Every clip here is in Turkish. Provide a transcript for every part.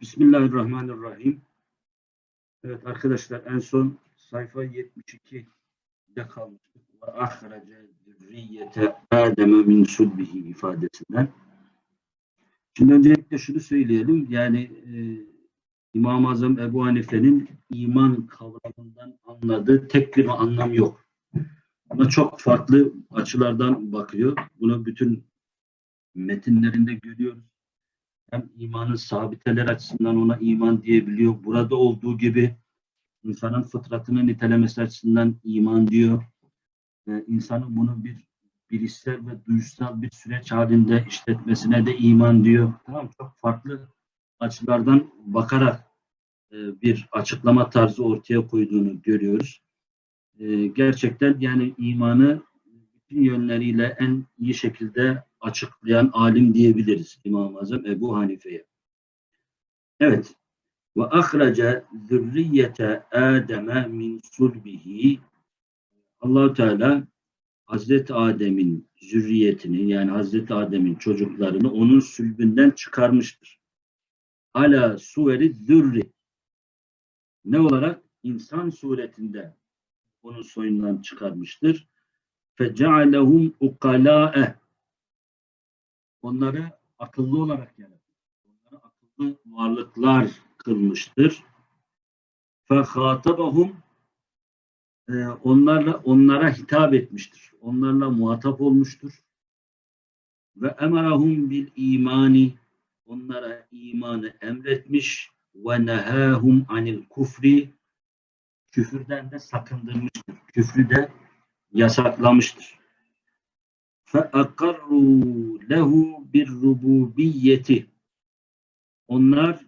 Bismillahirrahmanirrahim. Evet arkadaşlar en son sayfa 72'de kalmıştık. Ve ahrece zürriyete Adem'e min sulbihi ifadesinden. Şimdi öncelikle şunu söyleyelim. Yani e, İmam-ı Azam Ebu Hanife'nin iman kavramından anladığı tek bir anlam yok. Ama çok farklı açılardan bakıyor. Bunu bütün metinlerinde görüyoruz hem imanın sabiteler açısından ona iman diyebiliyor. Burada olduğu gibi insanın fıtratını nitelemesi açısından iman diyor. Ve insanın bunu bir bilişsel ve duyuşsal bir süreç halinde işletmesine de iman diyor. Tamam çok farklı açılardan bakarak e, bir açıklama tarzı ortaya koyduğunu görüyoruz. E, gerçekten yani imanı bütün yönleriyle en iyi şekilde açıklayan alim diyebiliriz İmam-ı Azam Ebu Hanife'ye. Evet. Ve ahraca zürriyete Adem'e min sulbihi allah Teala Hazreti Adem'in zürriyetini yani Hazreti Adem'in çocuklarını onun sülbünden çıkarmıştır. Ala suveri zürri ne olarak? insan suretinde onun soyundan çıkarmıştır. فَجَعَلَهُمْ اُقَلَاءَ Onları akıllı olarak yaratır. Onları akıllı varlıklar kılmıştır. فَخَاطَبَهُمْ onlarla onlara hitap etmiştir. Onlarla muhatap olmuştur. Ve emarahum bil imani onlara imanı emretmiş ve nehahum anil kufri küfürden de sakındırmıştır. Küfrü de yasaklamıştır. فَاَقَرُّوا لَهُ بِالرُّبُوبِيَّةِ Onlar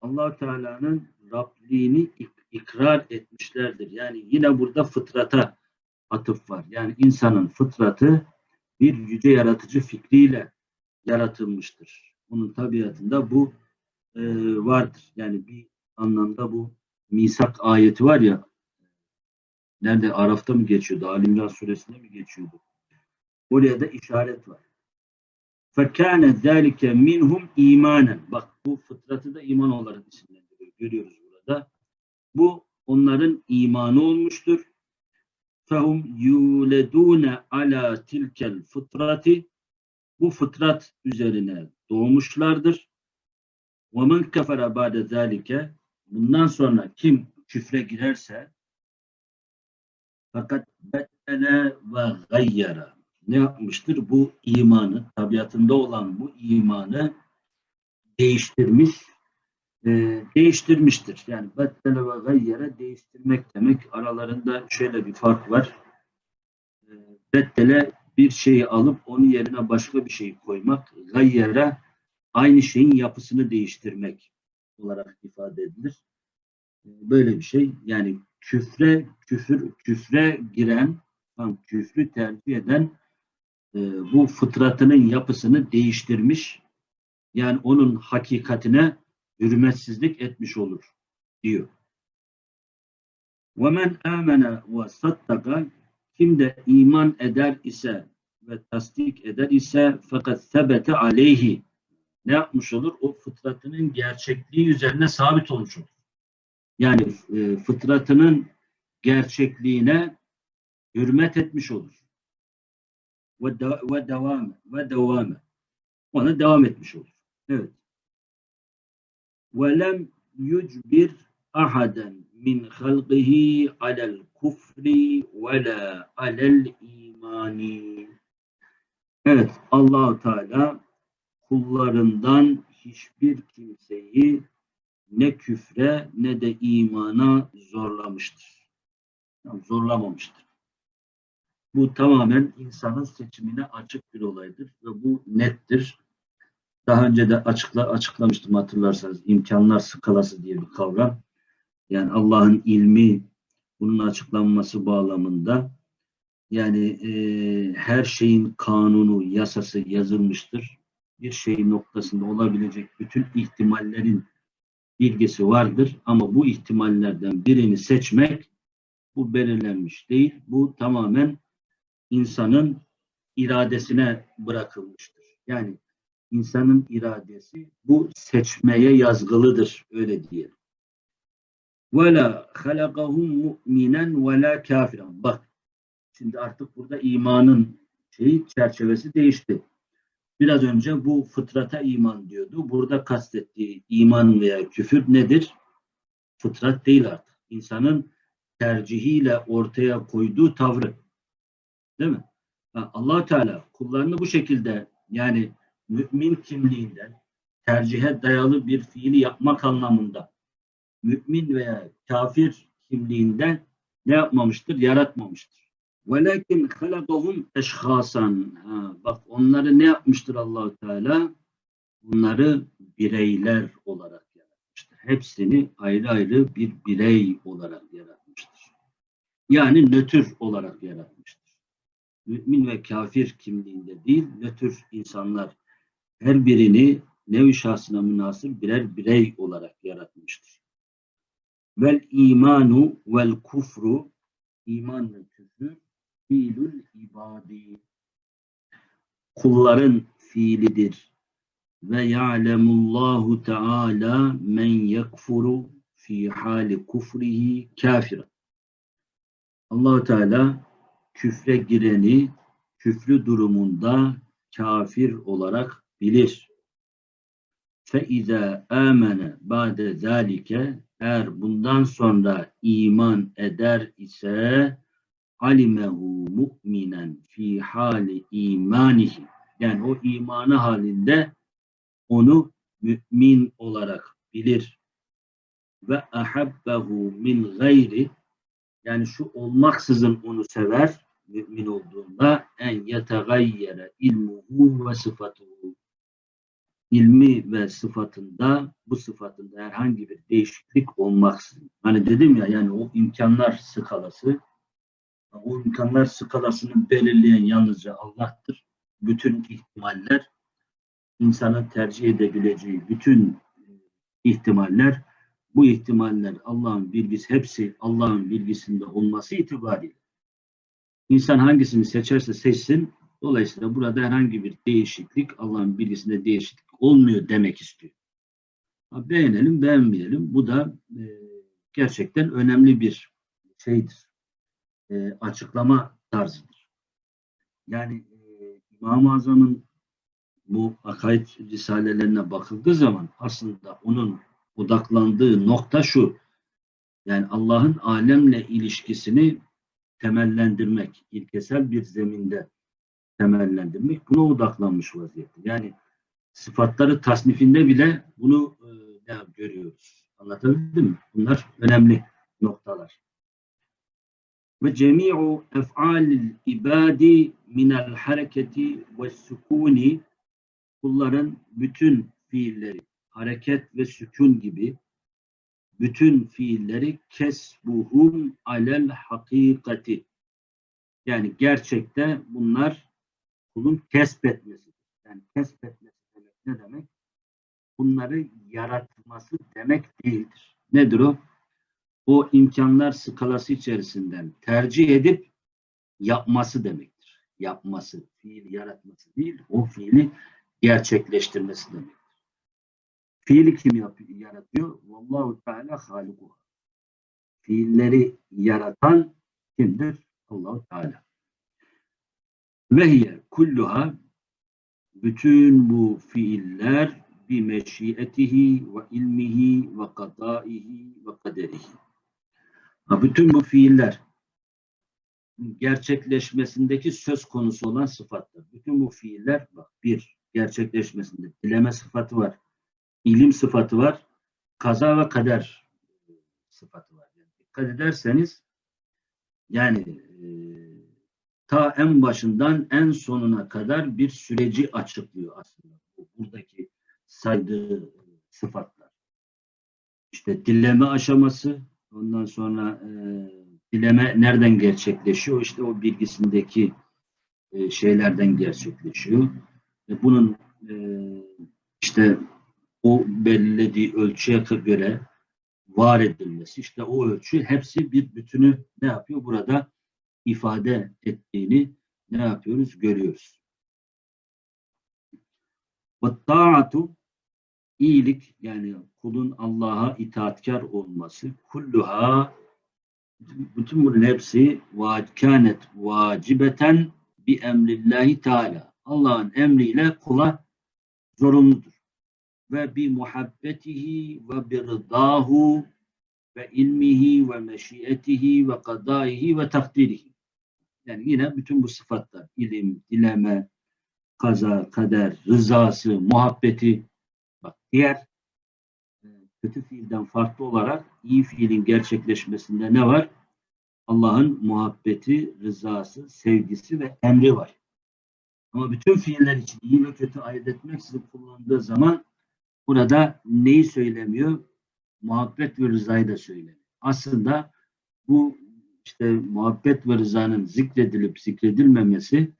allah Teala'nın Rabliğini ikrar etmişlerdir. Yani yine burada fıtrata atıf var. Yani insanın fıtratı bir yüce yaratıcı fikriyle yaratılmıştır. Onun tabiatında bu e, vardır. Yani bir anlamda bu misak ayeti var ya nerede Araf'ta mı geçiyordu? Alimran suresinde mi geçiyordu? Oraya da işaret var. فَكَانَ ذَٰلِكَ minhum imanen. Bak bu fıtratı da iman olarak isimlendiriyor. Görüyoruz burada. Bu onların imanı olmuştur. فَهُمْ يُولَدُونَ ala tilkel fıtrati Bu fıtrat üzerine doğmuşlardır. وَمَنْ كَفَرَ بَعْدَ ذَٰلِكَ Bundan sonra kim küfre girerse fakat beddene ve gayyara ne yapmıştır? Bu imanı, tabiatında olan bu imanı değiştirmiş, e, değiştirmiştir. Yani beddele ve gayyere değiştirmek demek. Aralarında şöyle bir fark var. E, beddele bir şeyi alıp onun yerine başka bir şey koymak. Gayyere aynı şeyin yapısını değiştirmek olarak ifade edilir. E, böyle bir şey. Yani küfre, küfür, küfre giren, tam küfrü tercih eden e, bu fıtratının yapısını değiştirmiş. Yani onun hakikatine hürmetsizlik etmiş olur diyor. وَمَنْ آمَنَ وَصَدَّقَ Kim de iman eder ise ve tasdik eder ise fakat sebete aleyhi ne yapmış olur? O fıtratının gerçekliği üzerine sabit olmuş olur. Yani e, fıtratının gerçekliğine hürmet etmiş olur ve, de, ve devam ve devamı. Ona devam etmiş olur. Evet. Ve lem yucbir ahaden min halqihi alel kufri ve la alel imani. Evet, allah Teala kullarından hiçbir kimseyi ne küfre ne de imana zorlamıştır. Yani zorlamamıştır. Bu tamamen insanın seçimine açık bir olaydır ve bu nettir. Daha önce de açıkla, açıklamıştım hatırlarsanız imkanlar skalası diye bir kavram. Yani Allah'ın ilmi bunun açıklanması bağlamında yani e, her şeyin kanunu, yasası yazılmıştır. Bir şey noktasında olabilecek bütün ihtimallerin bilgisi vardır ama bu ihtimallerden birini seçmek bu belirlenmiş değil. Bu tamamen insanın iradesine bırakılmıştır. Yani insanın iradesi bu seçmeye yazgılıdır. Öyle diyelim. وَلَا خَلَقَهُمْ مُؤْمِنًا وَلَا كَافِرًا Bak, şimdi artık burada imanın şeyi, çerçevesi değişti. Biraz önce bu fıtrata iman diyordu. Burada kastettiği iman veya küfür nedir? Fıtrat değil artık. İnsanın tercihiyle ortaya koyduğu tavrı. Değil mi? allah Teala kullarını bu şekilde yani mümin kimliğinden tercihe dayalı bir fiili yapmak anlamında mümin veya kafir kimliğinden ne yapmamıştır? Yaratmamıştır. Velakin halakahum eşhasan. Bak onları ne yapmıştır Allahu Teala? Bunları bireyler olarak yaratmıştır. Hepsini ayrı ayrı bir birey olarak yaratmıştır. Yani nötr olarak yaratmıştır. Mümin ve kafir kimliğinde değil, nötr insanlar her birini nevi şahsına münasır birer birey olarak yaratmıştır. Vel imanu vel kufru iman ve küfür fiilül ibadi kulların fiilidir. Ve ya'lemullahu teala men yekfuru fi hali kufrihi kafira. Allahu Teala küfre gireni küfrü durumunda kafir olarak bilir. فَاِذَا آمَنَ ba'de zalike eğer bundan sonra iman eder ise alimehu mu'minen fi hali imanihi yani o imanı halinde onu mümin olarak bilir ve ahabbehu min gayri yani şu olmaksızın onu sever mümin olduğunda en yetegayyere ilmuhu ve sıfatuhu ilmi ve sıfatında bu sıfatında herhangi bir değişiklik olmaksızın. Hani dedim ya yani o imkanlar skalası o imkanlar skalasını belirleyen yalnızca Allah'tır. Bütün ihtimaller insanın tercih edebileceği bütün ihtimaller bu ihtimaller Allah'ın bilgisi hepsi Allah'ın bilgisinde olması itibariyle insan hangisini seçerse seçsin dolayısıyla burada herhangi bir değişiklik Allah'ın bilgisinde değişiklik olmuyor demek istiyor. Beğenelim beğenmeyelim bu da e, gerçekten önemli bir şeydir. E, açıklama tarzıdır. Yani e, İmam-ı Azam'ın bu akaid risalelerine bakıldığı zaman aslında onun odaklandığı nokta şu. Yani Allah'ın alemle ilişkisini temellendirmek, ilkesel bir zeminde temellendirmek buna odaklanmış vaziyette. Yani sıfatları tasnifinde bile bunu e, görüyoruz. Anlatabildim mi? Bunlar önemli noktalar. Ve cemi'u ef'alil ibadi minel hareketi ve sükuni kulların bütün fiilleri hareket ve sükun gibi bütün fiilleri kesbuhum alel hakikati. Yani gerçekte bunlar kulun kesbetmesi. Yani kesbetmesi demek ne demek? Bunları yaratması demek değildir. Nedir o? O imkanlar skalası içerisinden tercih edip yapması demektir. Yapması, fiil yaratması değil, o fiili gerçekleştirmesi demek. Fiili kim yaratıyor? Vallahu Teala haliku. Fiilleri yaratan kimdir? Allahu Teala. Ve hiye kulluha bütün bu fiiller bi meşiyetihi ve ilmihi ve kadaihi ve kaderihi. Bütün bu fiiller gerçekleşmesindeki söz konusu olan sıfatlar. Bütün bu fiiller bak bir gerçekleşmesinde dileme sıfatı var ilim sıfatı var. Kaza ve kader sıfatı var. Yani dikkat ederseniz yani e, ta en başından en sonuna kadar bir süreci açıklıyor aslında. Buradaki saydığı sıfatlar. İşte dileme aşaması, ondan sonra e, dileme nereden gerçekleşiyor? İşte o bilgisindeki e, şeylerden gerçekleşiyor. E, bunun e, işte o belirlediği ölçüye göre var edilmesi. İşte o ölçü hepsi bir bütünü ne yapıyor? Burada ifade ettiğini ne yapıyoruz? Görüyoruz. Ve taatu iyilik yani kulun Allah'a itaatkar olması kulluha bütün bunun hepsi kânet vacibeten bi emrillahi teala. Allah'ın emriyle kula zorunludur. Ve bi muhabbetihi ve bi rıdahu ve ilmihi ve meşiyetihi ve kadaihi ve takdirihi. Yani yine bütün bu sıfatlar ilim, dileme, kaza, kader, rızası, muhabbeti bak diğer e, kötü fiilden farklı olarak iyi fiilin gerçekleşmesinde ne var? Allah'ın muhabbeti, rızası, sevgisi ve emri var. Ama bütün fiiller için iyi ve kötü ayırt etmeksizin kullanıldığı zaman burada neyi söylemiyor? Muhabbet ve rızayı da söylemiyor. Aslında bu işte muhabbet ve rızanın zikredilip zikredilmemesi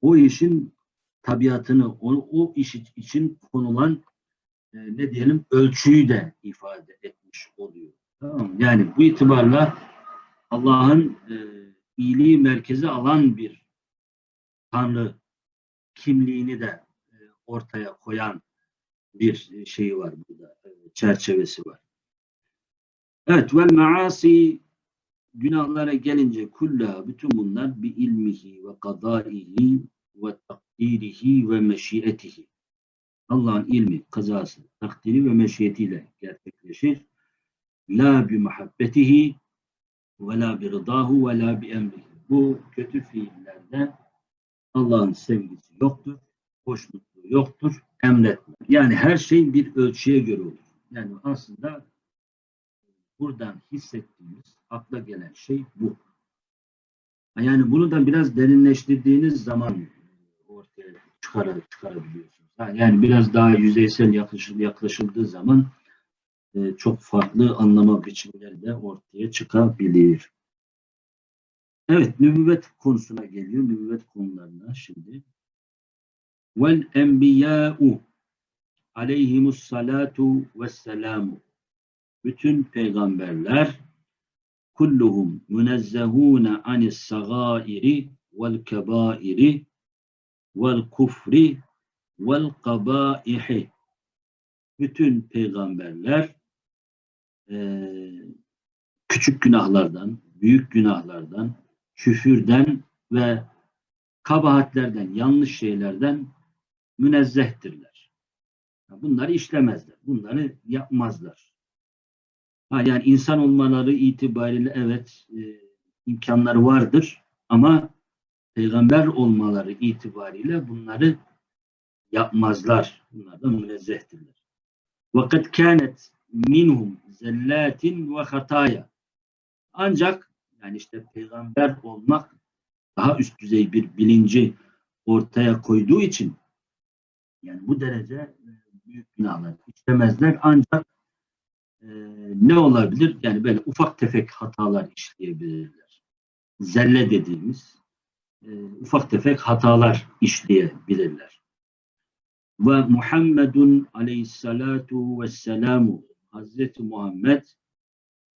o işin tabiatını, o, o iş için konulan e, ne diyelim ölçüyü de ifade etmiş oluyor. Tamam? Yani bu itibarla Allah'ın e, iyiliği merkeze alan bir Tanrı kimliğini de e, ortaya koyan bir şeyi var burada, e, çerçevesi var. Evet, vel maasi günahlara gelince kulla bütün bunlar bi ilmihi ve kadaihi ve takdirihi ve meşiyetihi. Allah'ın ilmi, kazası, takdiri ve meşiyetiyle gerçekleşir. La bi muhabbetihi ve la bi rıdahu ve la bi emrihi. Bu kötü fiillerde Allah'ın sevgisi yoktur, hoşnutluğu yoktur, emretme. Yani her şey bir ölçüye göre olur. Yani aslında buradan hissettiğimiz, akla gelen şey bu. Yani bunu da biraz derinleştirdiğiniz zaman ortaya çıkar, çıkarabiliyorsunuz. Yani biraz daha yüzeysel yaklaşıl, yaklaşıldığı zaman e, çok farklı anlama biçimleri de ortaya çıkabilir. Evet, nübüvvet konusuna geliyor. Nübüvvet konularına şimdi. Vel enbiyâ'u aleyhimus salatu vesselamu bütün peygamberler kulluhum münezzehûne anis sagâiri vel kebâiri vel kufri vel kabâihi. Bütün peygamberler eee, küçük günahlardan, büyük günahlardan, küfürden ve kabahatlerden, yanlış şeylerden münezzehtirler. Bunları işlemezler. Bunları yapmazlar. Ha, yani insan olmaları itibariyle evet e, imkanları vardır ama peygamber olmaları itibariyle bunları yapmazlar. Bunlardan münezzehtirler. Vakit kânet minhum zellatin ve hataya. Ancak yani işte peygamber olmak daha üst düzey bir bilinci ortaya koyduğu için yani bu derece e, büyük günahlar işlemezler ancak e, ne olabilir? Yani böyle ufak tefek hatalar işleyebilirler. Zelle dediğimiz e, ufak tefek hatalar işleyebilirler. Ve Muhammedun aleyhissalatu vesselamu Hazreti Muhammed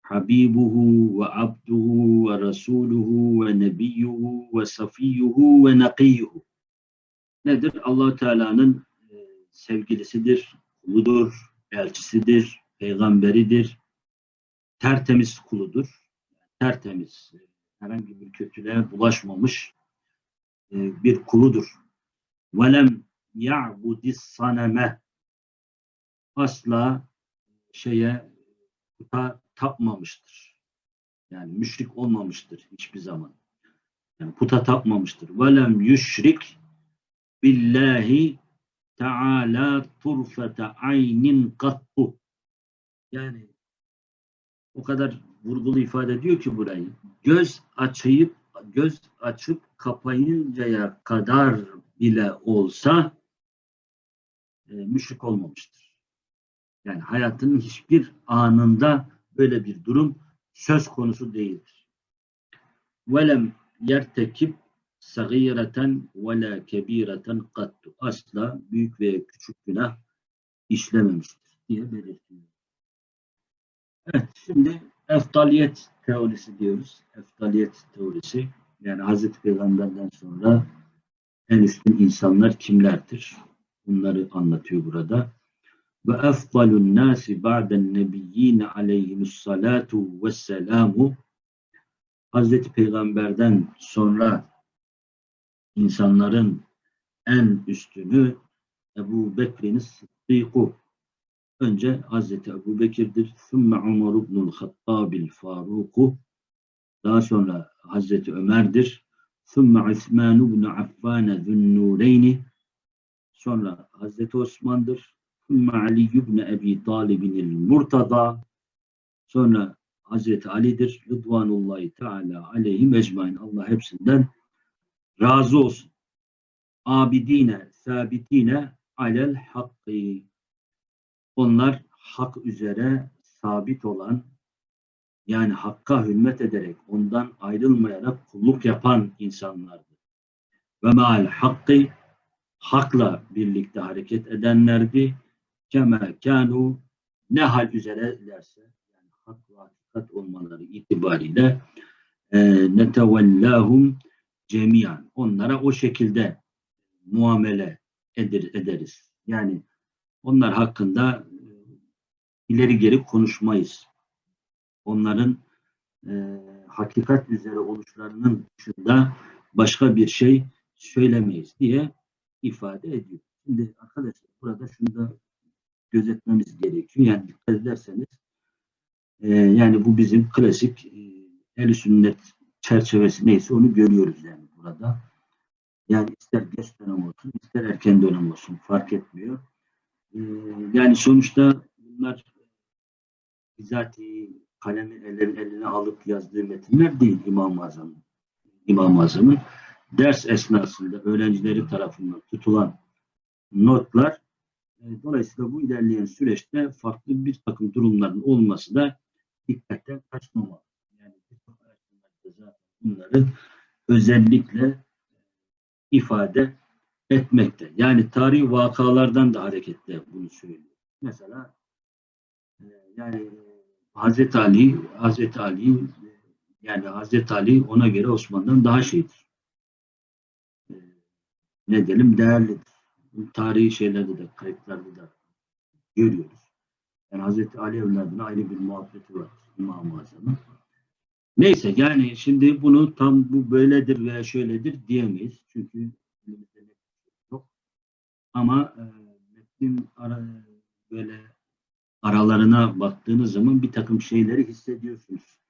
Habibuhu ve abduhu ve rasuluhu ve nebiyyuhu ve safiyyuhu ve nakiyyuhu. Nedir? allah Teala'nın sevgilisidir, kuludur, elçisidir, peygamberidir, tertemiz kuludur. Tertemiz, herhangi bir kötülüğe bulaşmamış e, bir kuludur. Velem ya'budis saneme asla şeye puta tapmamıştır. Yani müşrik olmamıştır hiçbir zaman. Yani puta tapmamıştır. Velem yüşrik billahi Teala turfete aynin kattu. Yani o kadar vurgulu ifade ediyor ki burayı. Göz açıp göz açıp kapayıncaya kadar bile olsa e, müşrik olmamıştır. Yani hayatının hiçbir anında böyle bir durum söz konusu değildir. Velem yertekip sagireten ve la kebireten kattu. Asla büyük veya küçük günah işlememiştir diye belirtiyor. Evet, şimdi eftaliyet teorisi diyoruz. Eftaliyet teorisi. Yani Hazreti Peygamber'den sonra en üstün insanlar kimlerdir? Bunları anlatıyor burada. Ve efdalun nasi ba'den nebiyyine aleyhimussalatu vesselamu Hazreti Peygamber'den sonra insanların en üstünü Ebu Bekir'in Sıddık'u. Önce Hazreti Ebu Bekir'dir. Sümme Umar ibnul Hattabil Faruk'u. Daha sonra Hazreti Ömer'dir. Sümme İsman ibn Affan Zünnureyni. Sonra Hazreti Osman'dır. Sümme Ali ibn Ebi Talib'in Murtada. Sonra Hazreti Ali'dir. Rıdvanullahi Teala aleyhim ecmain. Allah hepsinden razı olsun. Abidine, sabitine alel hakkı. Onlar hak üzere sabit olan yani hakka hürmet ederek ondan ayrılmayarak kulluk yapan insanlardı. Ve meal hakkı hakla birlikte hareket edenlerdi. Keme kanu ne hal üzerelerse yani hak ve hakikat olmaları itibariyle e, netevellahum cemiyan. Onlara o şekilde muamele eder, ederiz. Yani onlar hakkında e, ileri geri konuşmayız. Onların e, hakikat üzere oluşlarının dışında başka bir şey söylemeyiz diye ifade ediyor. Şimdi arkadaşlar burada şunu da gözetmemiz gerekiyor. Yani dikkat ederseniz e, yani bu bizim klasik e, el sünnet çerçevesi neyse onu görüyoruz yani burada. Yani ister geç dönem olsun, ister erken dönem olsun fark etmiyor. Ee, yani sonuçta bunlar bizatihi kalemi elin, eline alıp yazdığı metinler değil İmam-ı Azam'ın. İmam-ı Azam'ın ders esnasında öğrencileri tarafından tutulan notlar e, dolayısıyla bu ilerleyen süreçte farklı bir takım durumların olması da dikkatten kaçmamalı. Zaten bunları özellikle ifade etmekte. Yani tarihi vakalardan da hareketle bunu söylüyor. Mesela e, yani Hazreti Ali Hazreti Ali yani Hazreti Ali ona göre Osman'dan daha şeydir. E, ne diyelim değerlidir. Tarihi şeylerde de kayıtlarda da görüyoruz. Yani Hazreti Ali evladına ayrı bir muhabbeti var İmam-ı Azam'ın. Neyse yani şimdi bunu tam bu böyledir veya şöyledir diyemeyiz. Çünkü elimizde net yok. Ama e, metnin ara, böyle aralarına baktığınız zaman bir takım şeyleri hissediyorsunuz.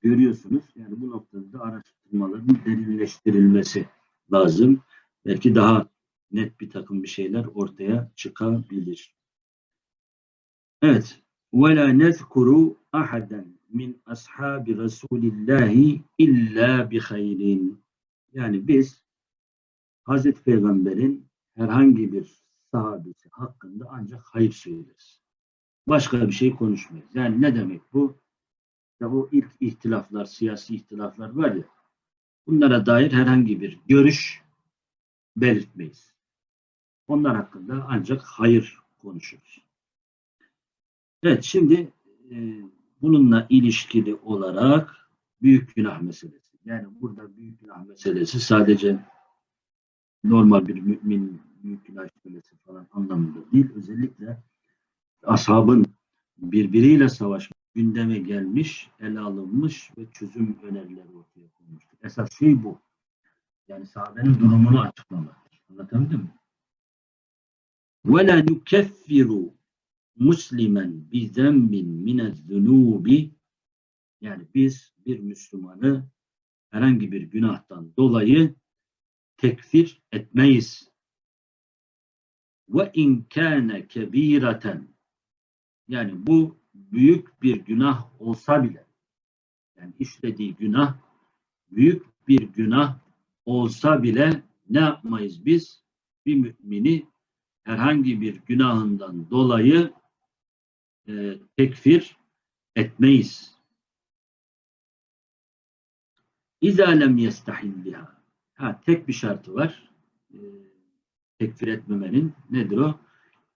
Görüyorsunuz. Yani bu noktada da araştırmaların derinleştirilmesi lazım. Belki daha net bir takım bir şeyler ortaya çıkabilir. Evet. وَلَا نَذْكُرُ أَحَدًا min ashabi Resulillahi illa bi hayrin. Yani biz Hazreti Peygamber'in herhangi bir sahabesi hakkında ancak hayır söyleriz. Başka bir şey konuşmayız. Yani ne demek bu? Ya bu ilk ihtilaflar, siyasi ihtilaflar var ya, bunlara dair herhangi bir görüş belirtmeyiz. Onlar hakkında ancak hayır konuşuruz. Evet, şimdi e, bununla ilişkili olarak büyük günah meselesi. Yani burada büyük günah meselesi sadece normal bir mümin büyük günah işlemesi falan anlamında değil. Özellikle ashabın birbiriyle savaş gündeme gelmiş, ele alınmış ve çözüm önerileri ortaya konmuştur. Esas şey bu. Yani sahabenin durumunu açıklamaktır. Anlatabildim mi? وَلَا نُكَفِّرُ muslimen bi zembin mine zunubi yani biz bir Müslümanı herhangi bir günahtan dolayı tekfir etmeyiz. Ve in kâne kebîreten yani bu büyük bir günah olsa bile yani işlediği günah büyük bir günah olsa bile ne yapmayız biz? Bir mümini herhangi bir günahından dolayı e, tekfir etmeyiz. İzâ lem yestahilliha. Ha, tek bir şartı var. E, tekfir etmemenin. Nedir o?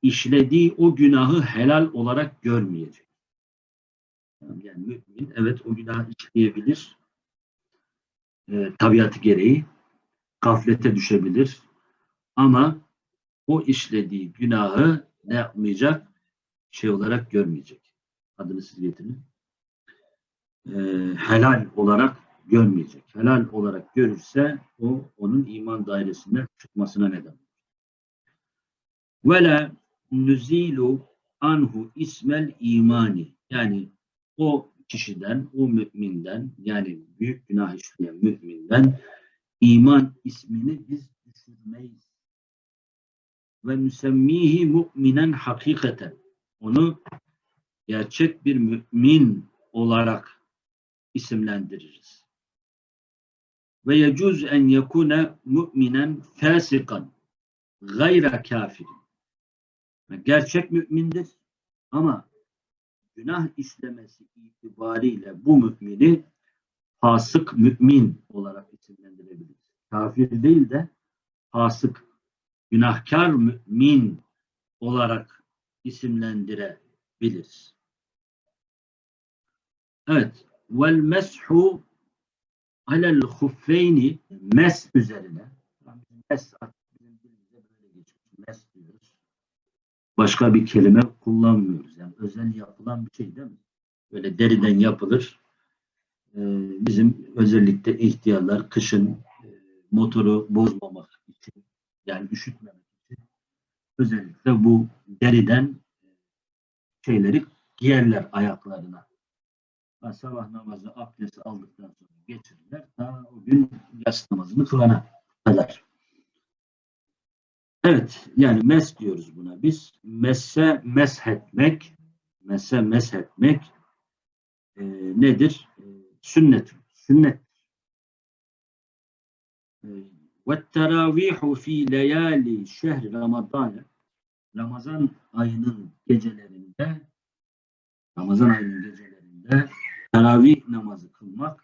İşlediği o günahı helal olarak görmeyecek. Yani mümin evet o günahı işleyebilir. E, tabiatı gereği gaflete düşebilir. Ama o işlediği günahı ne yapmayacak? Şey olarak görmeyecek. Adını siz getirin. Ee, helal olarak görmeyecek. Helal olarak görürse o onun iman dairesinden çıkmasına neden olur. Ve la nuzilu anhu ismel imani yani o kişiden, o müminden yani büyük günah işleyen müminden iman ismini biz düşürmeyiz. Ve müsemmihi mu'minen hakikaten. Onu gerçek bir mümin olarak isimlendiririz. Ve yecuz en yekune mu'minen fasikan gayra kafirin. Gerçek mümindir ama günah işlemesi itibariyle bu mümini fasık mümin olarak isimlendirebiliriz. Kafir değil de fasık, günahkar mümin olarak isimlendirebiliriz. Evet. Vel meshu alel huffeyni mes üzerine mes. Mes diyoruz. Başka bir kelime kullanmıyoruz. Yani özel yapılan bir şey değil mi? Böyle deriden yapılır. Ee, bizim özellikle ihtiyarlar kışın e, motoru bozmamak için yani üşütmemek özellikle bu deriden e, şeyleri giyerler ayaklarına. Sabah namazı abdesti aldıktan sonra geçirirler. Ta o gün yas namazını kılana kadar. Evet, yani mes diyoruz buna biz. Messe meshetmek, messe meshetmek e, nedir? E, sünnet. Sünnet. E, ve teravihu fi leyali şehri Ramazan Ramazan ayının gecelerinde Ramazan ayının gecelerinde teravih namazı kılmak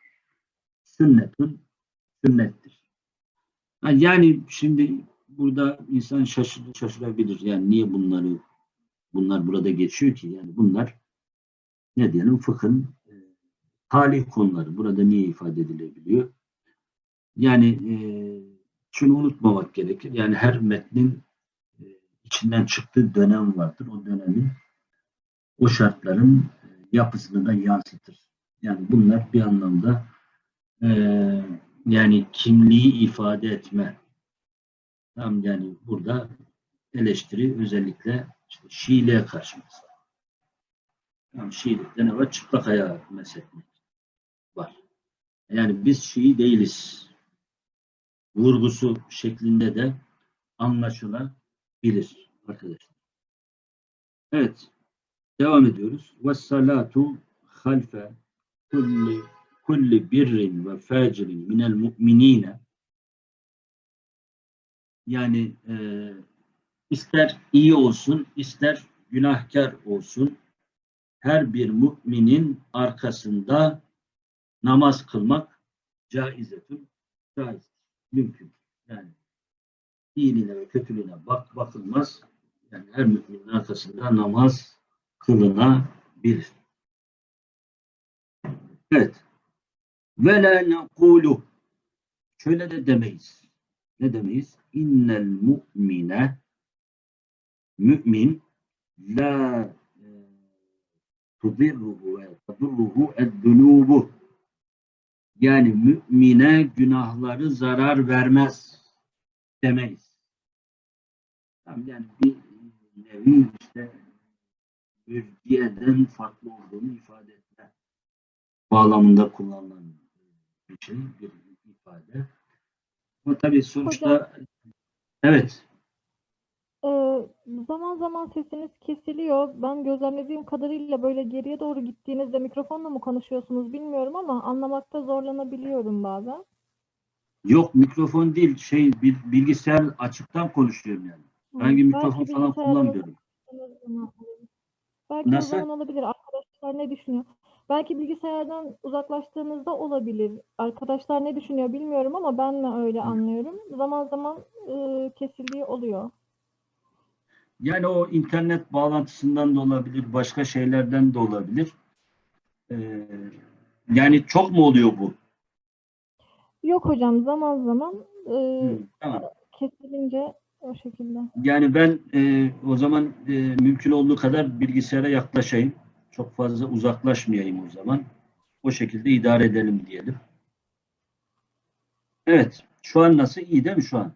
sünnetin sünnettir. Yani şimdi burada insan şaşır, şaşırabilir. Yani niye bunları bunlar burada geçiyor ki? Yani bunlar ne diyelim fıkhın e, talih konuları. Burada niye ifade edilebiliyor? Yani e, şunu unutmamak gerekir. Yani her metnin içinden çıktığı dönem vardır. O dönemin o şartların e, yapısını da yansıtır. Yani bunlar bir anlamda e, yani kimliği ifade etme Tam yani burada eleştiri özellikle işte Şiiliğe karşı mesela. Yani Şiilikte ne var? Çıplak ayağı mesletmek var. Yani biz Şii değiliz. Vurgusu şeklinde de anlaşılabilir arkadaşlar. Evet. Devam ediyoruz. Ve salatu halfe kulli, kulli birrin ve facirin minel mu'minine yani e, ister iyi olsun, ister günahkar olsun, her bir müminin arkasında namaz kılmak caizetün, caiz, mümkün. Yani iyiliğine ve kötülüğüne bak, bakılmaz. Yani her müminin arkasında namaz kılınabilir. Evet. Ve la nekulu. Şöyle de demeyiz. Ne demeyiz? innel mu'mine mümin la e, tudirruhu ve tadurruhu eddunubu yani mümine günahları zarar vermez demeyiz. Yani bir nevi işte mürciyeden farklı olduğunu ifade etme bağlamında kullanılan bir şey, bir ifade. Ama tabii sonuçta Hocam. evet Ee, zaman zaman sesiniz kesiliyor. Ben gözlemlediğim kadarıyla böyle geriye doğru gittiğinizde mikrofonla mı konuşuyorsunuz bilmiyorum ama anlamakta zorlanabiliyorum bazen. yok mikrofon değil şey bir bilgisayar açıktan konuşuyorum yani. Hı, Hangi mikrofon belki falan kullanmıyorum. Belki o Nasıl? zaman olabilir. Arkadaşlar ne düşünüyor? Belki bilgisayardan uzaklaştığınızda olabilir. Arkadaşlar ne düşünüyor bilmiyorum ama ben de öyle anlıyorum. Zaman zaman e, kesildiği oluyor. Yani o internet bağlantısından da olabilir, başka şeylerden de olabilir. Ee, yani çok mu oluyor bu? Yok hocam zaman zaman e, Hı, tamam. kesilince o şekilde. Yani ben e, o zaman e, mümkün olduğu kadar bilgisayara yaklaşayım. Çok fazla uzaklaşmayayım o zaman. O şekilde idare edelim diyelim. Evet. Şu an nasıl? İyi değil mi şu an?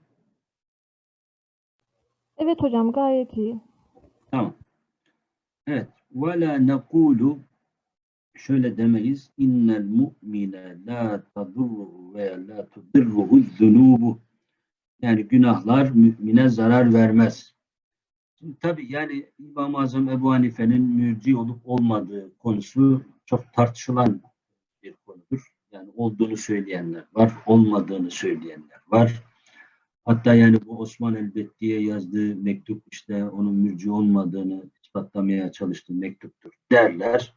Evet hocam gayet iyi. Tamam. Evet. وَلَا نَقُولُ Şöyle demeyiz. İnnel mu'mine la tadurruhu veya la tudirruhu zunubu. yani günahlar mümine zarar vermez. Şimdi tabii yani İmam-ı Azam Ebu Hanife'nin mürci olup olmadığı konusu çok tartışılan bir konudur. Yani olduğunu söyleyenler var, olmadığını söyleyenler var. Hatta yani bu Osman Elbetti'ye yazdığı mektup işte onun mürci olmadığını ispatlamaya çalıştığı mektuptur derler.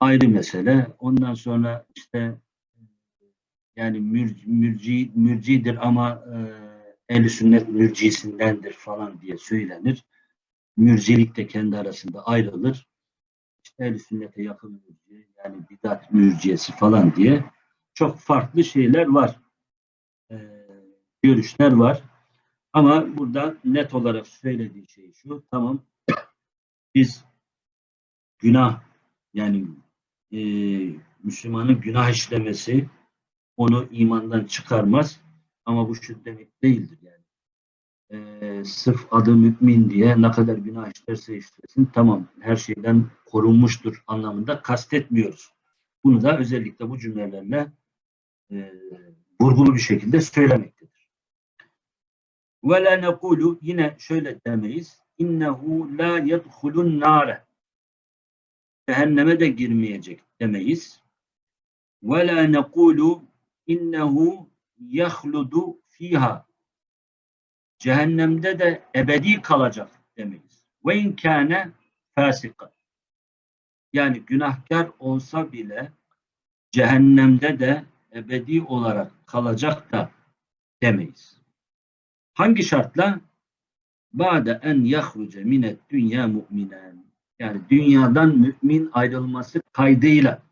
Ayrı mesele. Ondan sonra işte yani mür, mürci, mürcidir ama e, ehl sünnet mürcisindendir falan diye söylenir. Mürcilik de kendi arasında ayrılır. İşte ehl sünnete yakın mürci yani bidat mürciyesi falan diye çok farklı şeyler var. E, görüşler var. Ama burada net olarak söylediği şey şu. Tamam biz günah yani e, Müslümanın günah işlemesi onu imandan çıkarmaz. Ama bu şu demek değildir yani. E, sırf adı mümin diye ne kadar günah işlerse işlesin tamam her şeyden korunmuştur anlamında kastetmiyoruz. Bunu da özellikle bu cümlelerle e, vurgulu bir şekilde söylemektedir. Ve la nekulu yine şöyle demeyiz. İnnehu la yedhulun nare cehenneme de girmeyecek demeyiz. Ve la nekulu innehu yahludu fiha cehennemde de ebedi kalacak demeyiz. Ve in kâne fasika yani günahkar olsa bile cehennemde de ebedi olarak kalacak da demeyiz. Hangi şartla? Ba'de en yahruce minet dünya mu'minen. Yani dünyadan mümin ayrılması kaydıyla.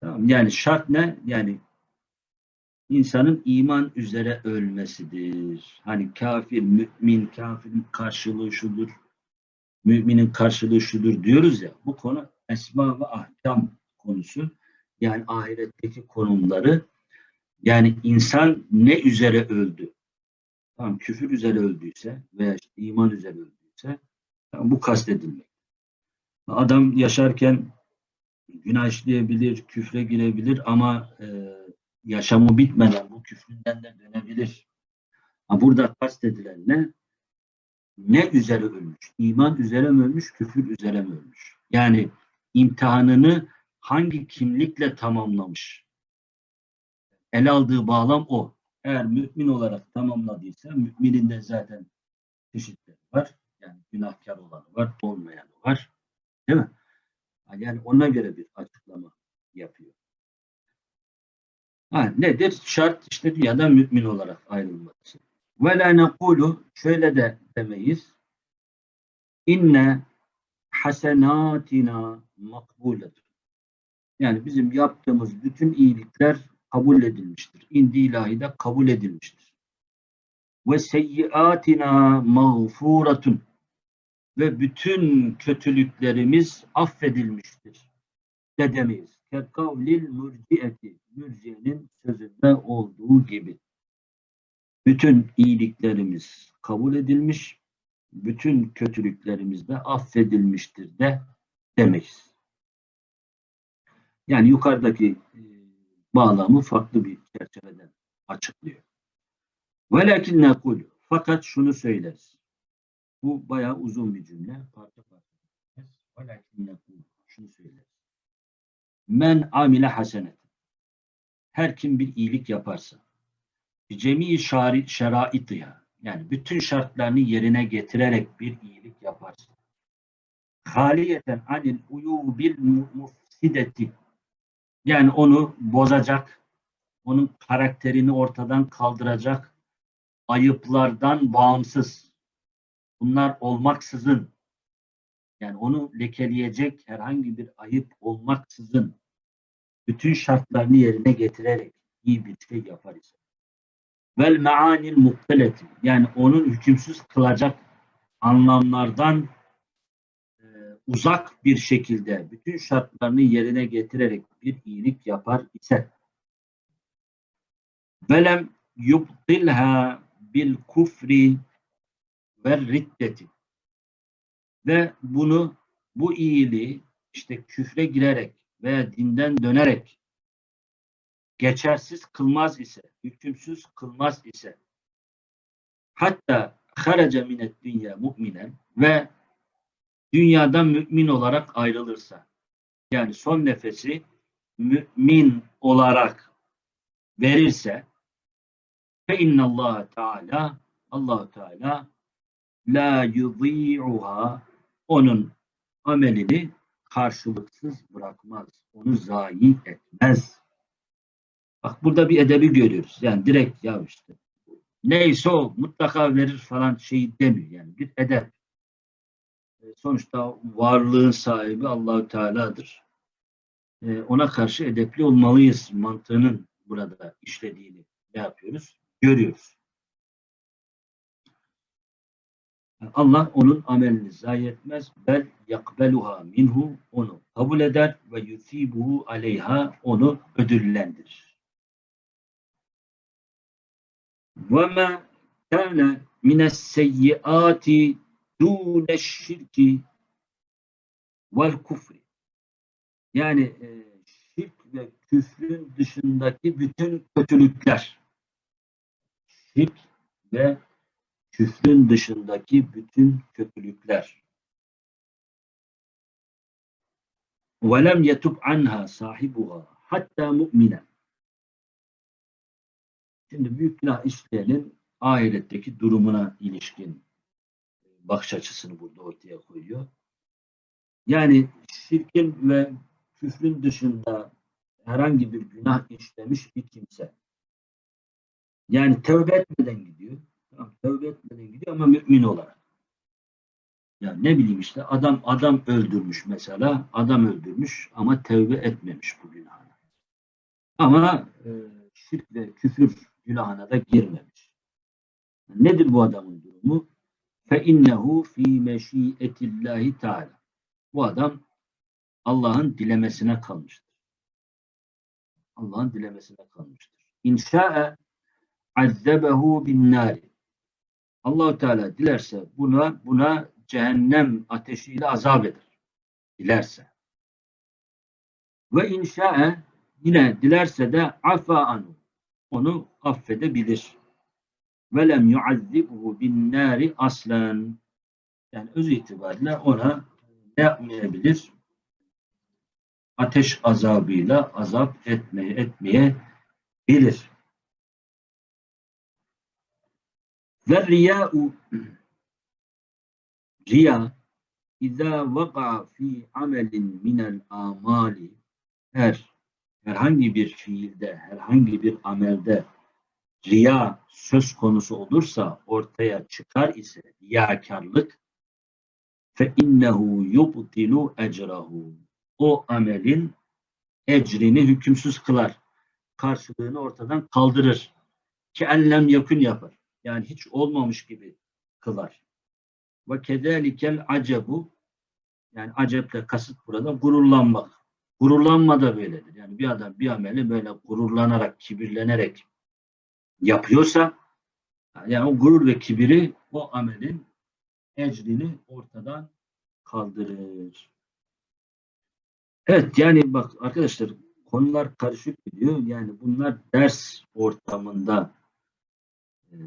Tamam, yani şart ne? Yani insanın iman üzere ölmesidir. Hani kafir, mümin, kafirin karşılığı şudur, müminin karşılığı şudur diyoruz ya. Bu konu esma ve ahkam konusu. Yani ahiretteki konumları yani insan ne üzere öldü? Tamam küfür üzere öldüyse veya işte iman üzere öldüyse tamam, bu kastedilmek. Adam yaşarken günah işleyebilir, küfre girebilir ama e, yaşamı bitmeden bu küfründen de dönebilir. Ha, burada kastedilen ne? Ne üzere ölmüş? İman üzere mi ölmüş, küfür üzere mi ölmüş? Yani imtihanını hangi kimlikle tamamlamış? El aldığı bağlam o. Eğer mümin olarak tamamladıysa müminin de zaten çeşitleri var. Yani günahkar olanı var, olmayanı var. Değil mi? Yani ona göre bir açıklama yapıyor. Ha, nedir? Şart işte dünyada mümin olarak ayrılması. Ve la nekulu şöyle de demeyiz. İnne hasenatina makbuledir. Yani bizim yaptığımız bütün iyilikler kabul edilmiştir. İndi ilahide kabul edilmiştir. Ve seyyiatina mağfuratun ve bütün kötülüklerimiz affedilmiştir. De demeyiz. Kekavlil mürciyeti. Mürciyenin sözünde olduğu gibi. Bütün iyiliklerimiz kabul edilmiş, bütün kötülüklerimiz de affedilmiştir de demeyiz. Yani yukarıdaki e, bağlamı farklı bir çerçeveden açıklıyor. Velakin nekul. Fakat şunu söyleriz. Bu bayağı uzun bir cümle. Parça parça. Velakin nekul. Şunu söyleriz. Men amile hasenet. Her kim bir iyilik yaparsa cemi şari şeraitiha yani bütün şartlarını yerine getirerek bir iyilik yaparsa haliyeten anil uyubil mufsideti yani onu bozacak, onun karakterini ortadan kaldıracak, ayıplardan bağımsız, bunlar olmaksızın, yani onu lekeleyecek herhangi bir ayıp olmaksızın, bütün şartlarını yerine getirerek iyi bir şey yapar ise. vel meanil mukteleti yani onun hükümsüz kılacak anlamlardan e, uzak bir şekilde bütün şartlarını yerine getirerek bir iyilik yapar ise velem yubtilha bil kufri ve riddeti ve bunu bu iyiliği işte küfre girerek veya dinden dönerek geçersiz kılmaz ise, hükümsüz kılmaz ise hatta haraca minet dünya mu'minen ve dünyadan mümin olarak ayrılırsa yani son nefesi mümin olarak verirse fe innallahu teala Allahu Teala la yudî'uha onun amelini karşılıksız bırakmaz. Onu zayi etmez. Bak burada bir edebi görüyoruz. Yani direkt ya işte neyse o mutlaka verir falan şeyi demiyor. Yani bir edep. E, Sonuçta varlığın sahibi Allahü Teala'dır. E, Ona karşı edepli olmalıyız mantığının burada işlediğini ne yapıyoruz? Görüyoruz. Allah onun amelini zayi etmez. Bel yakbeluha minhu onu kabul eder ve yusibuhu aleyha onu ödüllendirir. Ve ma kana mines seyyiati dûne şirki vel kufri. Yani e, şirk ve küfrün dışındaki bütün kötülükler. Şirk ve küfrün dışındaki bütün kötülükler. وَلَمْ يَتُبْ عَنْهَا صَاحِبُهَا hatta mu'mine. Şimdi büyük günah işleyenin ahiretteki durumuna ilişkin bakış açısını burada ortaya koyuyor. Yani şirkin ve küfrün dışında herhangi bir günah işlemiş bir kimse. Yani tövbe etmeden gidiyor. Tamam, tövbe etmeden gidiyor ama mümin olarak. Ya ne bileyim işte adam adam öldürmüş mesela. Adam öldürmüş ama tövbe etmemiş bu günahına. Ama e, şirk ve küfür günahına da girmemiş. Nedir bu adamın durumu? Fe innehu fi meşiyetillahi teala. Bu adam Allah'ın dilemesine kalmıştır. Allah'ın dilemesine kalmıştır. İnşa'e azzebehu bin nari. Allahu Teala dilerse buna buna cehennem ateşiyle azap eder. Dilerse. Ve inşa'e yine dilerse de afa anu. Onu affedebilir. Ve lem yuazzibhu bin nari aslen. Yani öz itibariyle ona ne yapmayabilir? Ateş azabıyla azap etmeye etmeye bilir. Ve riya'u riya İzâ vaka fi amelin minel amali her herhangi bir fiilde, herhangi bir amelde riya söz konusu olursa, ortaya çıkar ise riyakarlık fe innehu yubtilu ecrahu o amelin ecrini hükümsüz kılar. Karşılığını ortadan kaldırır. Ki ellem yakın yapar. Yani hiç olmamış gibi kılar. Ve kedelikel acebu yani aceple kasıt burada gururlanmak. Gururlanma da böyledir. Yani bir adam bir ameli böyle gururlanarak, kibirlenerek yapıyorsa yani o gurur ve kibiri o amelin ecrini ortadan kaldırır. Evet yani bak arkadaşlar konular karışık gidiyor. Yani bunlar ders ortamında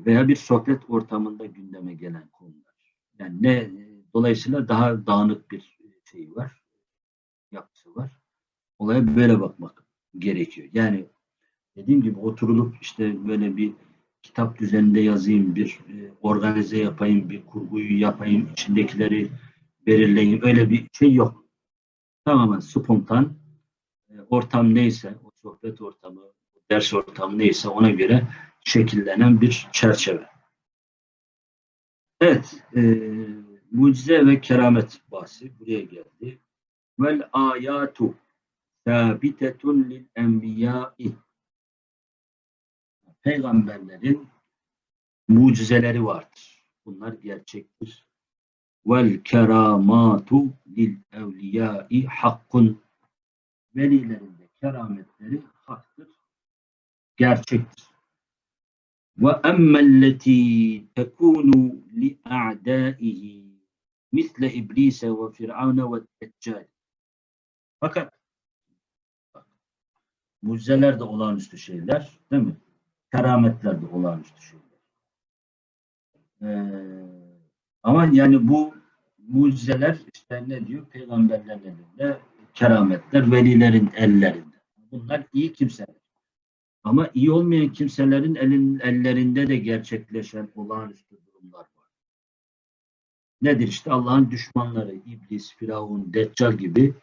veya bir sohbet ortamında gündeme gelen konular. Yani ne dolayısıyla daha dağınık bir şey var. Yapısı var. Olaya böyle bakmak gerekiyor. Yani dediğim gibi oturulup işte böyle bir kitap düzeninde yazayım, bir e, organize yapayım, bir kurguyu yapayım, içindekileri belirleyeyim. Öyle bir şey yok. Tamamen spontan e, ortam neyse, o sohbet ortamı, ders ortamı neyse ona göre şekillenen bir çerçeve. Evet, e, mucize ve keramet bahsi buraya geldi. Vel ayatu sabitetun lil enbiyai Peygamberlerin mucizeleri vardır. Bunlar gerçektir. Vel keramatu lil evliyai hakkun. Velilerin de kerametleri haktır, gerçektir. Li a'daihi misle iblise ve firavne ve deccal. Fakat mucizeler de olağanüstü şeyler, değil mi? Kerametler de olağanüstü şeyler. Ee, ama yani bu mucizeler işte ne diyor? Peygamberlerin elinde, kerametler velilerin ellerinde. Bunlar iyi kimseler. Ama iyi olmayan kimselerin elin, ellerinde de gerçekleşen olağanüstü durumlar var. Nedir işte Allah'ın düşmanları, iblis, firavun, deccal gibi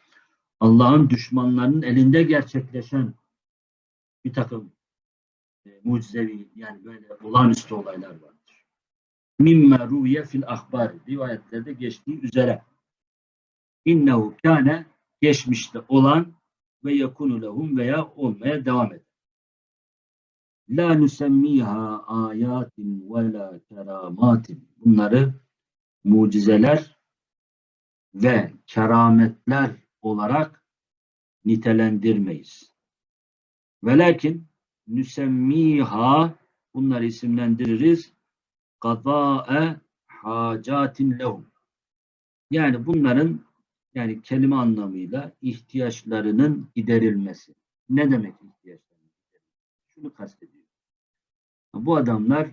Allah'ın düşmanlarının elinde gerçekleşen bir takım e, mucizevi yani böyle olağanüstü olaylar vardır. Mimme ruye fil ahbar rivayetlerde geçtiği üzere innehu kâne geçmişte olan ve yakunu lehum veya olmaya devam eder. La nusemmiha ayatin ve la keramatin. Bunları mucizeler ve kerametler olarak nitelendirmeyiz. Velakin nüsemmiha bunları isimlendiririz. Kadâe hacatin lehum. Yani bunların yani kelime anlamıyla ihtiyaçlarının giderilmesi. Ne demek giderilmesi? Şunu kastediyor. Bu adamlar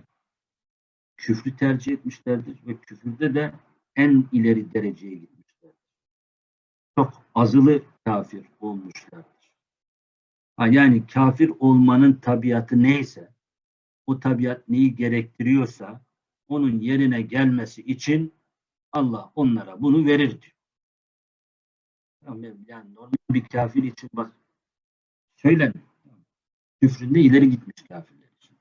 küfrü tercih etmişlerdir ve küfürde de en ileri dereceye gitmişlerdir. Çok azılı kafir olmuşlardır. Yani kafir olmanın tabiatı neyse, o tabiat neyi gerektiriyorsa onun yerine gelmesi için Allah onlara bunu verir diyor. Yani normal bir kafir için bak söylemiyor. Küfründe ileri gitmiş kafirler için.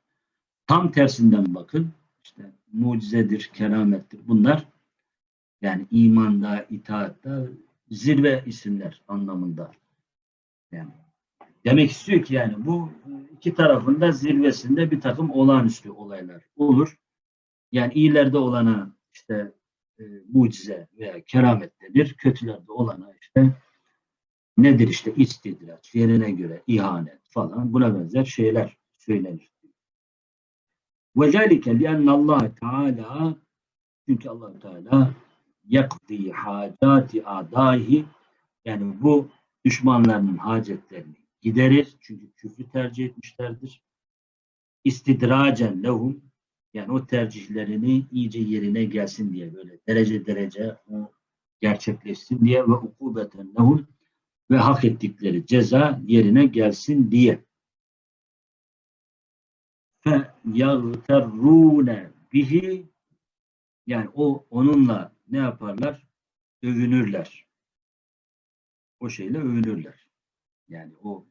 Tam tersinden bakın. işte mucizedir, keramettir. Bunlar yani imanda, itaatta zirve isimler anlamında. Yani demek istiyor ki yani bu iki tarafında zirvesinde bir takım olağanüstü olaylar olur. Yani iyilerde olana işte e, mucize veya keramet denir. Kötülerde olana işte nedir işte istidraç, yerine göre ihanet falan buna benzer şeyler söylenir. Ve zelike lianna Allah Teala çünkü Allah Teala yakdi hacati adaihi yani bu düşmanlarının hacetlerini giderir. Çünkü küfrü tercih etmişlerdir. İstidracen lehum yani o tercihlerini iyice yerine gelsin diye böyle derece derece o gerçekleşsin diye ve ukubeten lehum ve hak ettikleri ceza yerine gelsin diye. Fe yagterrune bihi yani o onunla ne yaparlar? Övünürler. O şeyle övünürler. Yani o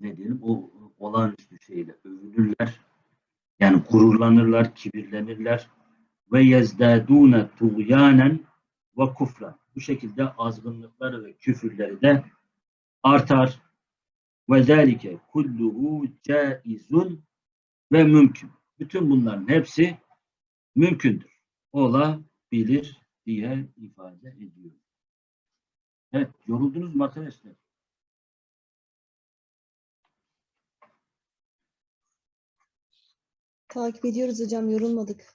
ne diyelim o olağanüstü şeyle övünürler. Yani gururlanırlar, kibirlenirler. Ve yezdâdûne tuğyânen ve kufran. Bu şekilde azgınlıkları ve küfürleri de artar. Ve zâlike kulluhu caizun ve mümkün. Bütün bunların hepsi mümkündür. Olabilir diye ifade ediyor. Evet, yoruldunuz mu arkadaşlar? Takip ediyoruz hocam, yorulmadık.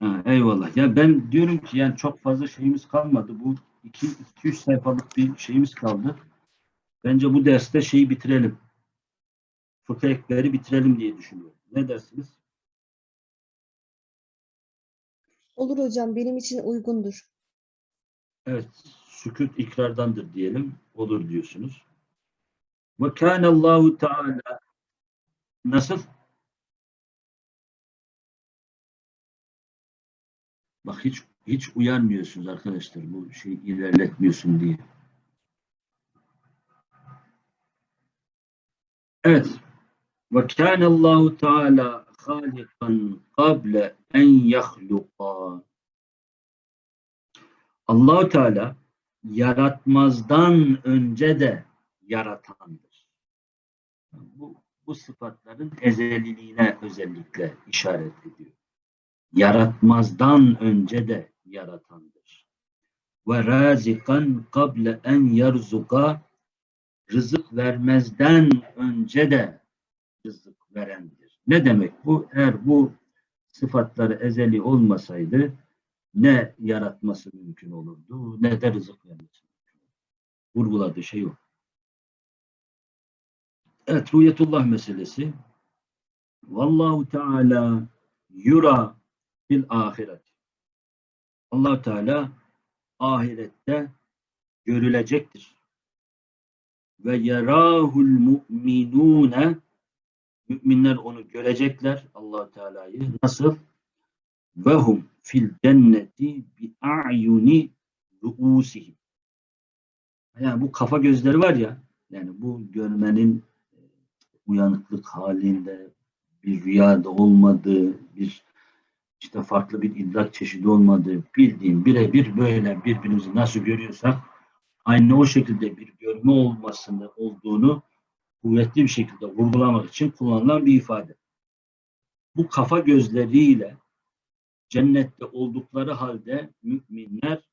Ha, eyvallah. Ya ben diyorum ki yani çok fazla şeyimiz kalmadı. Bu 2-3 sayfalık bir şeyimiz kaldı. Bence bu derste şeyi bitirelim. Fıkıh ekleri bitirelim diye düşünüyorum. Ne dersiniz? Olur hocam, benim için uygundur. Evet. Sükut ikrardandır diyelim. Olur diyorsunuz. Ve kânallâhu teâlâ Nasıl? Bak hiç hiç uyarmıyorsunuz arkadaşlar. Bu şey ilerletmiyorsun diye. Evet. Ve kânallâhu teâlâ hâlikan kable en yahluqa. Allahu Teala yaratmazdan önce de yaratandır. Bu, bu sıfatların ezeliliğine özellikle işaret ediyor. Yaratmazdan önce de yaratandır. Ve razikan kable en yerzuka rızık vermezden önce de rızık verendir. Ne demek bu? Eğer bu sıfatları ezeli olmasaydı ne yaratması mümkün olurdu ne de rızık vermesi mümkün. Vurguladığı şey o. Evet, rüyetullah meselesi. Vallahu Teala yura fil ahiret. allah Teala ahirette görülecektir. Ve yerahul mu'minune müminler onu görecekler allah Teala'yı. Nasıl? Ve hum fil cenneti bi a'yuni ruusihim. Yani bu kafa gözleri var ya, yani bu görmenin e, uyanıklık halinde bir rüyada olmadığı, bir işte farklı bir idrak çeşidi olmadığı bildiğim birebir böyle birbirimizi nasıl görüyorsak aynı o şekilde bir görme olmasını olduğunu kuvvetli bir şekilde vurgulamak için kullanılan bir ifade. Bu kafa gözleriyle cennette oldukları halde müminler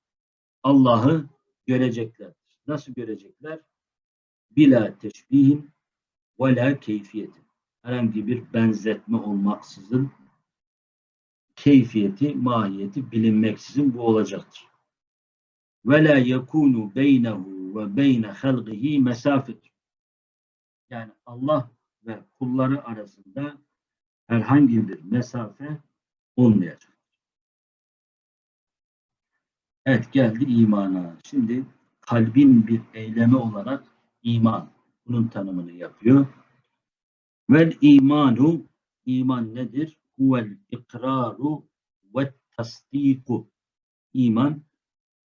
Allah'ı göreceklerdir. Nasıl görecekler? Bila teşbihin ve la keyfiyetin. Herhangi bir benzetme olmaksızın keyfiyeti, mahiyeti bilinmeksizin bu olacaktır. Ve la yekunu beynehu ve beyne halqihi mesafet. Yani Allah ve kulları arasında herhangi bir mesafe olmayacak. Evet geldi imana. Şimdi kalbin bir eylemi olarak iman. Bunun tanımını yapıyor. Vel imanu iman nedir? Huvel ikraru ve tasdiku. İman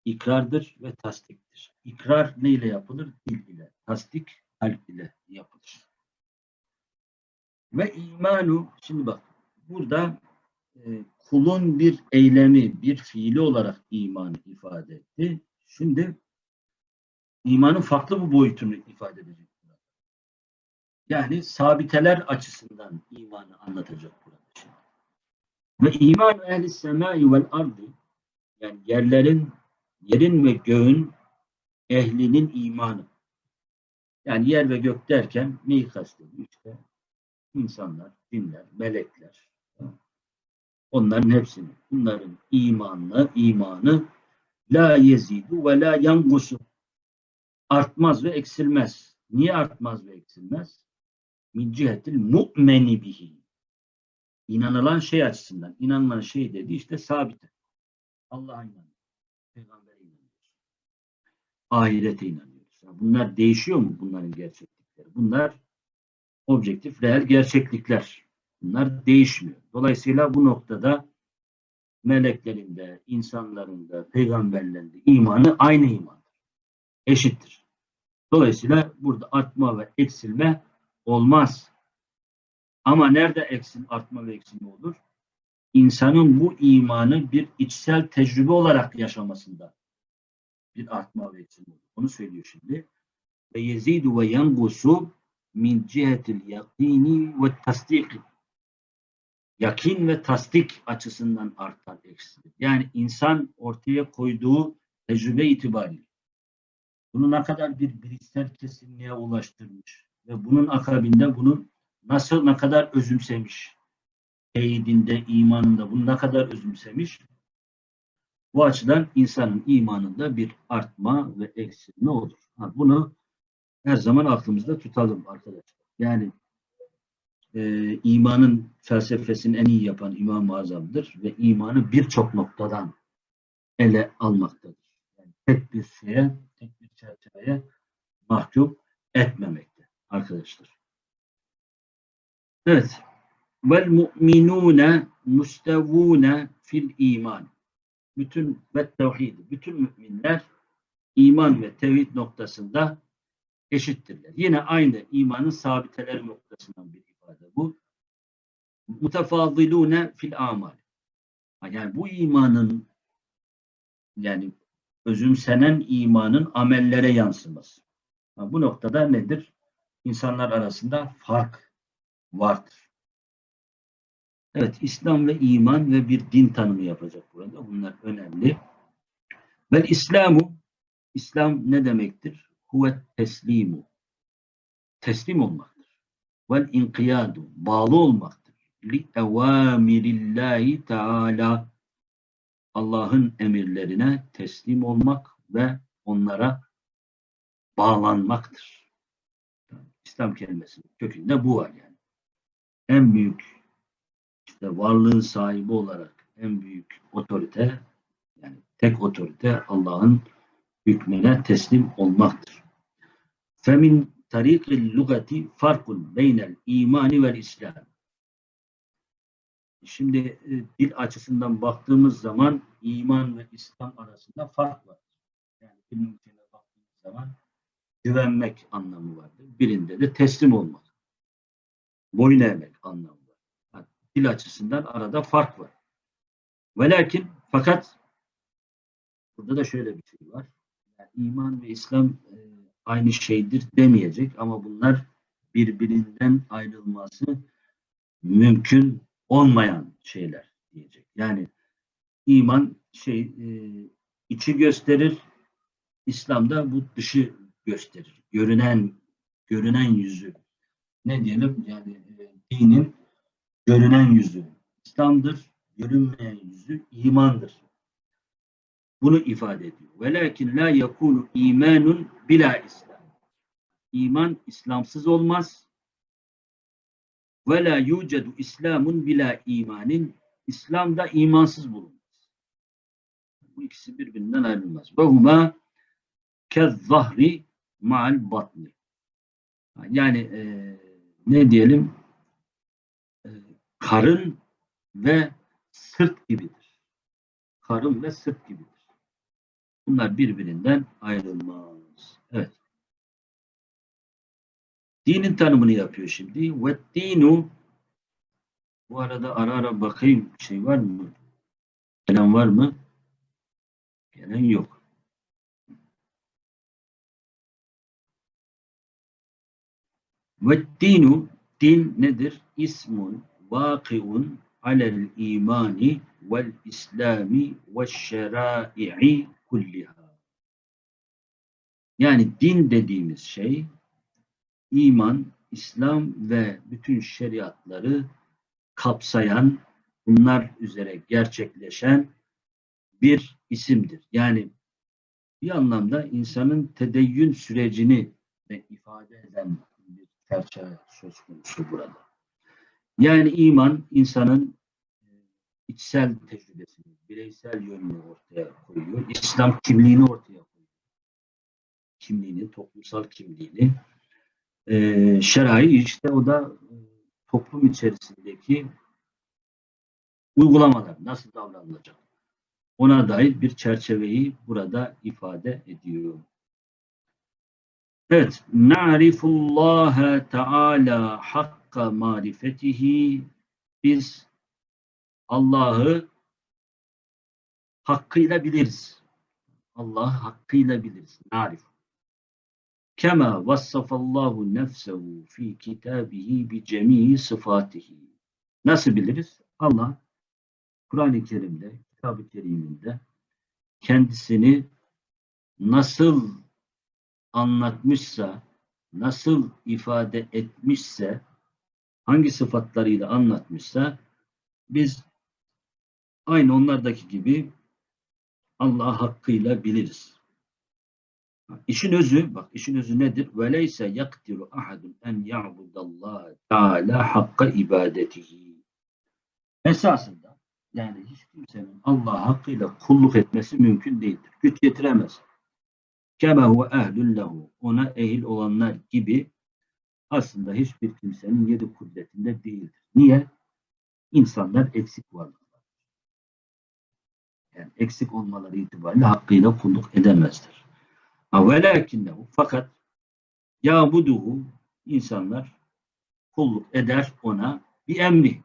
ikrardır ve tasdiktir. İkrar ne ile yapılır? Dil ile. Tasdik kalp ile yapılır. Ve imanu şimdi bak burada e, kulun bir eylemi, bir fiili olarak imanı ifade etti. Şimdi imanın farklı bir boyutunu ifade edecek. Yani sabiteler açısından imanı anlatacak burada. Ve iman ehli semai vel ardı yani yerlerin, yerin ve göğün ehlinin imanı. Yani yer ve gök derken neyi kastediyor? İşte insanlar, dinler, melekler, Onların hepsini. Bunların imanlı, imanı la yezidu ve la yangusu. Artmaz ve eksilmez. Niye artmaz ve eksilmez? Min cihetil mu'meni bihi. İnanılan şey açısından. İnanılan şey dedi işte sabit. Allah'a inanıyoruz. Peygamber'e inanıyoruz. Ahirete inanıyoruz. Bunlar değişiyor mu bunların gerçeklikleri? Bunlar objektif, reel gerçeklikler. Bunlar değişmiyor. Dolayısıyla bu noktada meleklerin de, insanların da, peygamberlerin imanı aynı imandır. Eşittir. Dolayısıyla burada artma ve eksilme olmaz. Ama nerede eksil, artma ve eksilme olur? İnsanın bu imanı bir içsel tecrübe olarak yaşamasında bir artma ve eksilme olur. Onu söylüyor şimdi. Ve yezidu ve yangusu min cihetil yakini ve tasdiki yakin ve tasdik açısından artar eksilir. Yani insan ortaya koyduğu tecrübe itibariyle bunu ne kadar bir bilişsel kesinliğe ulaştırmış ve bunun akabinde bunun nasıl ne kadar özümsemiş teyidinde, imanında bunu ne kadar özümsemiş bu açıdan insanın imanında bir artma ve eksilme olur. Ha, bunu her zaman aklımızda tutalım arkadaşlar. Yani e, imanın felsefesini en iyi yapan İmam-ı Azam'dır ve imanı birçok noktadan ele almaktadır. Yani tek bir şeye, tek bir çerçeveye mahkum etmemekte arkadaşlar. Evet. Vel mu'minune mustevune fil iman. Bütün ve tevhid, bütün müminler iman ve tevhid noktasında eşittirler. Yine aynı imanın sabiteleri noktasından bir ifade bu. Mutefazilune fil amal. Yani bu imanın yani özümsenen imanın amellere yansıması. Bu noktada nedir? İnsanlar arasında fark vardır. Evet, İslam ve iman ve bir din tanımı yapacak burada. Bunlar önemli. Vel İslamu, İslam ne demektir? Huve teslimu. Teslim olmaktır. Vel inkiyadu, bağlı olmaktır. Li evamirillahi teala. Allah'ın emirlerine teslim olmak ve onlara bağlanmaktır. İslam kelimesinin kökünde bu var yani. En büyük işte varlığın sahibi olarak en büyük otorite yani tek otorite Allah'ın hükmüne teslim olmaktır. Femin tarikil lugati farkun beynel imani vel islam. Şimdi e, dil açısından baktığımız zaman iman ve İslam arasında fark var. Yani dilin baktığımız zaman güvenmek anlamı vardır. Birinde de teslim olmak. Boyun eğmek anlamı var. Yani dil açısından arada fark var. Ve lakin fakat burada da şöyle bir şey var. Yani iman ve İslam e, aynı şeydir demeyecek ama bunlar birbirinden ayrılması mümkün olmayan şeyler diyecek. Yani iman şey e, içi gösterir, İslam'da bu dışı gösterir. Görünen görünen yüzü. Ne diyelim? Yani dinin görünen yüzü İslam'dır. Görünmeyen yüzü imandır. Bunu ifade ediyor. Velakin la yakunu imanun bila İslam. İman İslamsız olmaz. Ve la yucedu İslamun bila imanin. İslam'da imansız bulunmaz. Bu ikisi birbirinden ayrılmaz. Ve huma kezzahri ma'al batni. Yani e, ne diyelim karın ve sırt gibidir. Karın ve sırt gibidir. Bunlar birbirinden ayrılmaz. Evet. Dinin tanımını yapıyor şimdi. Ve dinu bu arada ara ara bakayım şey var mı? Gelen var mı? Gelen yok. Ve dinu din nedir? İsmun vakiun alel imani vel islami ve şerai'i kulliha. Yani din dediğimiz şey iman, İslam ve bütün şeriatları kapsayan, bunlar üzere gerçekleşen bir isimdir. Yani bir anlamda insanın tedeyyün sürecini de ifade eden bir çerçeve söz konusu burada. Yani iman insanın e, içsel tecrübesini, bireysel yönünü ortaya koyuyor. İslam kimliğini ortaya koyuyor. Kimliğini, toplumsal kimliğini. Ee, şerai işte o da e, toplum içerisindeki uygulamalar, nasıl davranılacak? Ona dair bir çerçeveyi burada ifade ediyor. Evet, na'rifullaha Teala hakka marifetihi biz Allah'ı hakkıyla biliriz. Allah hakkıyla biliriz. Narif. Kema vassafallahu nefsehu fi kitabihi bi cemii sıfatihi. Nasıl biliriz? Allah Kur'an-ı Kerim'de, Kitab-ı Kerim'inde kendisini nasıl anlatmışsa, nasıl ifade etmişse, hangi sıfatlarıyla anlatmışsa biz aynı onlardaki gibi Allah hakkıyla biliriz. İşin özü, bak işin özü nedir? Veleyse yaktiru ahadun en ya'budallah Teala hakka ibadetihi. Esasında yani hiç kimsenin Allah hakkıyla kulluk etmesi mümkün değildir. Güç getiremez. Kema huve ehlün lehu. Ona ehil olanlar gibi aslında hiçbir kimsenin yedi kudretinde değildir. Niye? İnsanlar eksik varlıklar. Yani eksik olmaları itibariyle hakkıyla kulluk edemezler. Velakinnehu fakat yabuduhu insanlar kulluk eder ona bir emri.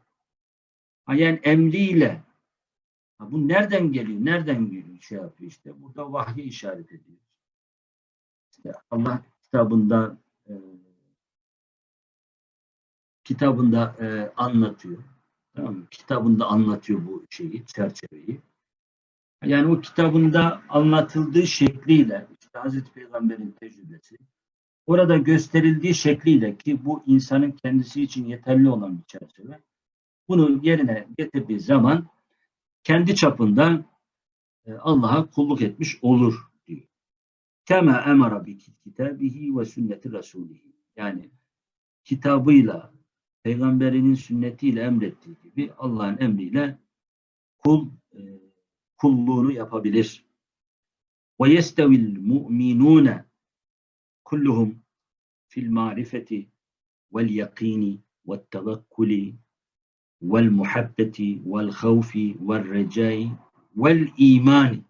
Yani emriyle ha bu nereden geliyor? Nereden geliyor? Şey yapıyor işte. Burada vahye işaret ediyor. İşte Allah kitabında e, kitabında e, anlatıyor. Tamam mı? Kitabında anlatıyor bu şeyi, çerçeveyi. Yani o kitabında anlatıldığı şekliyle, işte Hazreti Peygamber'in tecrübesi, orada gösterildiği şekliyle ki bu insanın kendisi için yeterli olan bir çerçeve. Bunu yerine getirdiği zaman kendi çapında e, Allah'a kulluk etmiş olur diyor. Kema emara bi kitabihi ve sünneti rasulihi. Yani kitabıyla, peygamberinin sünnetiyle emrettiği gibi Allah'ın emriyle kul e, kulluğunu yapabilir. Ve yestevil mu'minune kulluhum fil marifeti vel yakini ve tevekkuli vel muhabbeti vel havfi vel recai vel imani.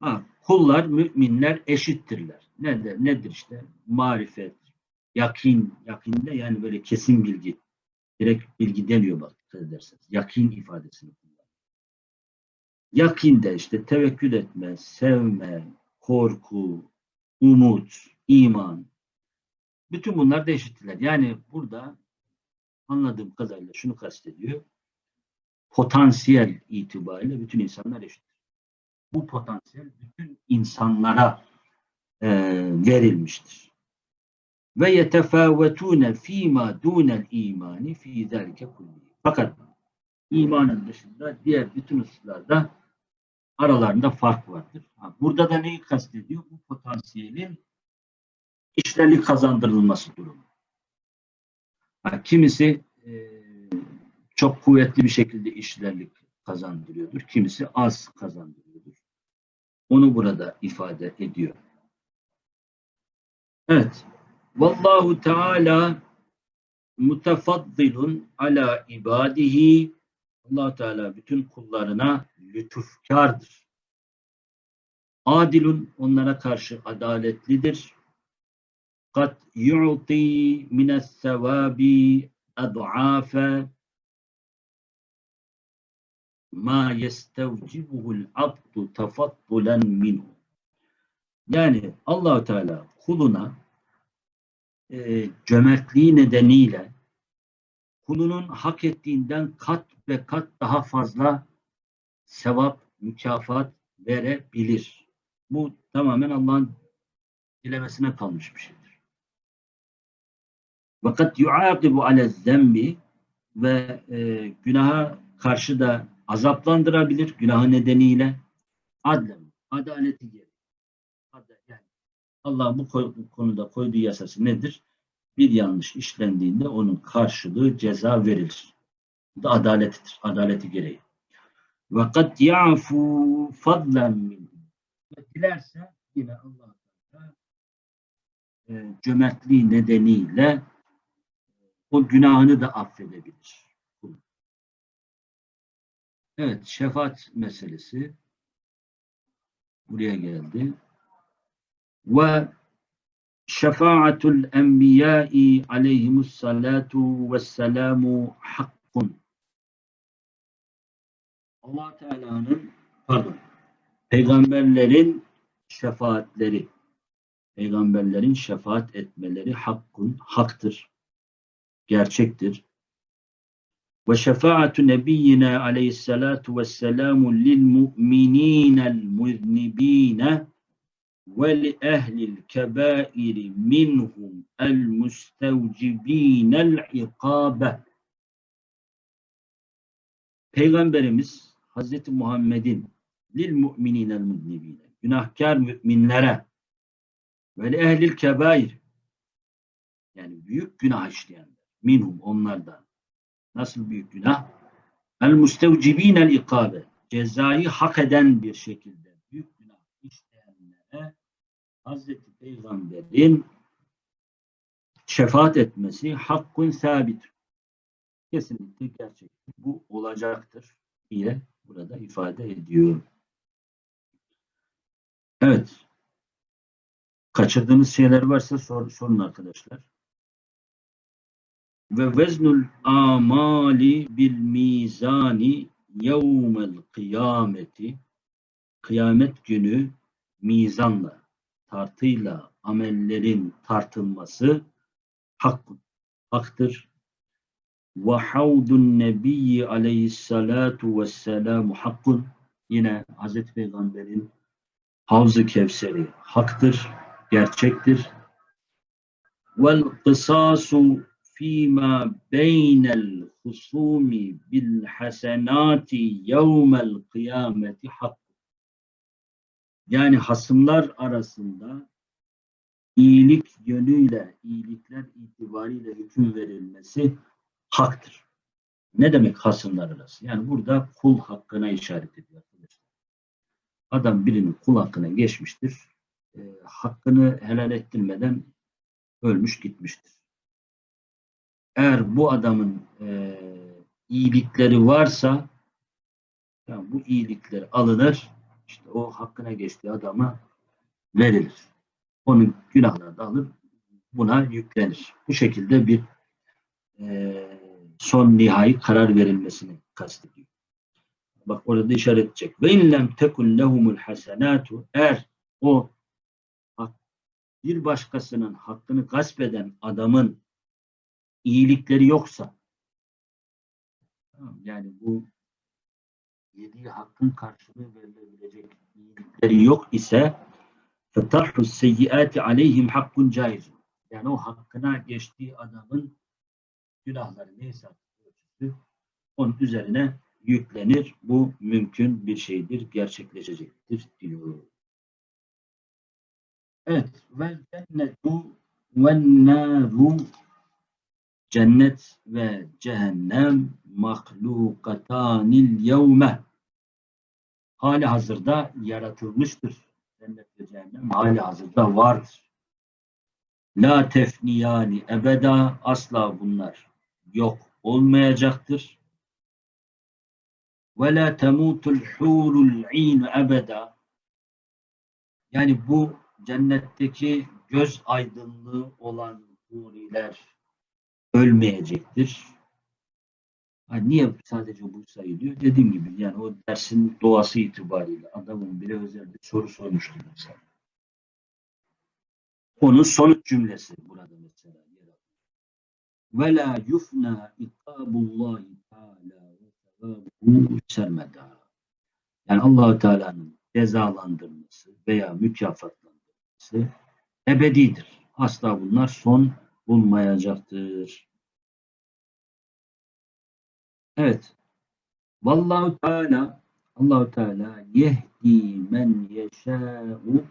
Ha, kullar, müminler eşittirler. Nedir, nedir işte? Marifet, yakin, yakinde yani böyle kesin bilgi. Direkt bilgi demiyor bak ederseniz. Yakin ifadesini kullanıyor. Yakinde işte tevekkül etme, sevme, korku, umut, iman. Bütün bunlar da. Yani burada anladığım kadarıyla şunu kastediyor. Potansiyel itibariyle bütün insanlar eşittir. Bu potansiyel bütün insanlara e, verilmiştir. Ve yetefâvetûne fîmâ dûnel imani fî zâlike kulli. Fakat imanın dışında diğer bütün hususlarda aralarında fark vardır. Burada da neyi kastediyor? Bu potansiyelin işlerlik kazandırılması durumu. Kimisi e, çok kuvvetli bir şekilde işlerlik kazandırıyordur. Kimisi az kazandırıyordur. Onu burada ifade ediyor. Evet. Vallahu Teala mutefaddilun ala ibadihi allah Teala bütün kullarına lütufkardır. Adilun onlara karşı adaletlidir. Kat yu'ti mines sevabi ad'afe ma yestevcibuhul abdu tafaddulen minhu. Yani allah Teala kuluna e, cömertliği nedeniyle kulunun hak ettiğinden kat ve kat daha fazla sevap, mükafat verebilir. Bu tamamen Allah'ın dilemesine kalmış bir şeydir. Fakat yuakibu ale zembi ve e, günaha karşı da azaplandırabilir günahı nedeniyle adlen, adaleti gereği. Ad- Yani Allah bu, konuda koyduğu yasası nedir? Bir yanlış işlendiğinde onun karşılığı ceza verilir. Bu da adaletidir. Adaleti gereği. Ya'fu fadlen min. Ve dilerse yine Allah e, cömertliği nedeniyle o günahını da affedebilir. Evet, şefaat meselesi buraya geldi. Ve şefaatul enbiyai aleyhimus salatu vesselamu hakkun. Allah Teala'nın pardon peygamberlerin şefaatleri peygamberlerin şefaat etmeleri hakkun haktır. Gerçektir. Ve şefaatu nebiyyina aleyhissalatu vesselamu lil mu'mininel muznibine kebairi minhum el mustevcibinel ikabe. Peygamberimiz Hazreti Muhammed'in lil mu'mininel muznibine günahkar müminlere ve li ehlil kebair yani büyük günah işleyenler minhum onlardan nasıl büyük günah el mustevcibinel ikabe cezayı hak eden bir şekilde Hazreti Peygamber'in şefaat etmesi hakkun sabit. Kesinlikle gerçek. Bu olacaktır diye burada ifade ediyor. Evet. Kaçırdığınız şeyler varsa sor, sorun arkadaşlar. Ve veznul amali bil mizani yevmel kıyameti kıyamet günü mizanla, tartıyla amellerin tartılması hak, haktır. ve havdun nebiyyi aleyhissalatu vesselamu hakkun. Yine Hazreti Peygamber'in Havz-ı Kevseri haktır, gerçektir. Vel kısasu fîmâ beynel husûmi bil hasenâti yevmel kıyameti hak. Yani hasımlar arasında iyilik yönüyle, iyilikler itibariyle hüküm verilmesi haktır. Ne demek hasımlar arası? Yani burada kul hakkına işaret ediyor. Adam birinin kul hakkına geçmiştir. E, hakkını helal ettirmeden ölmüş gitmiştir. Eğer bu adamın e, iyilikleri varsa yani bu iyilikler alınır, işte o hakkına geçtiği adama verilir. Onun günahları da alır, buna yüklenir. Bu şekilde bir e, son nihai karar verilmesini kastediyor. Bak orada işaret edecek. Ve inlem tekun lehumul hasenatu eğer o bir başkasının hakkını gasp eden adamın iyilikleri yoksa yani bu yediği hakkın karşılığı verilebilecek iyilikleri yok ise فَتَرْحُ السَّيِّئَاتِ عَلَيْهِمْ hakkun caiz. Yani o hakkına geçtiği adamın günahları neyse ölçüsü onun üzerine yüklenir. Bu mümkün bir şeydir, gerçekleşecektir diyor. Evet. Ve cennetu ve naru cennet ve cehennem mahlukatanil yevme hali hazırda yaratılmıştır. Cennet ve cehennem hali hazırda vardır. La tefniyani ebeda asla bunlar yok olmayacaktır. Ve la temutul hurul in ebeda yani bu cennetteki göz aydınlığı olan huriler ölmeyecektir. Ha, niye sadece bu sayılıyor? Dediğim gibi yani o dersin doğası itibariyle adamın bile özel bir soru sormuştu mesela. Onun sonuç cümlesi burada mesela yer. Ve la yufna ikabullahi teala ve sevabuhu sermeda. Yani Allahu Teala'nın cezalandırması veya mükafatlandırması ebedidir. Asla bunlar son bulmayacaktır. Evet. Vallahu Teala Allahu Teala yehdi men yeşâ'u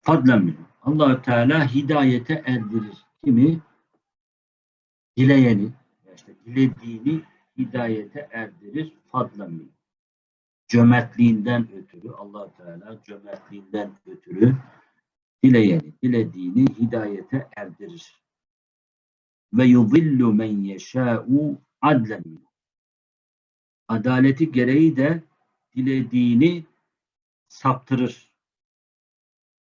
fadlen minhu. Allahu Teala hidayete erdirir. Kimi? Dileyeni, işte dilediğini hidayete erdirir fadlen. Cömertliğinden ötürü Allah Teala cömertliğinden ötürü dileyeni, dilediğini hidayete erdirir. Ve yudillu men yeşâ'u adlen. Adaleti gereği de dilediğini saptırır.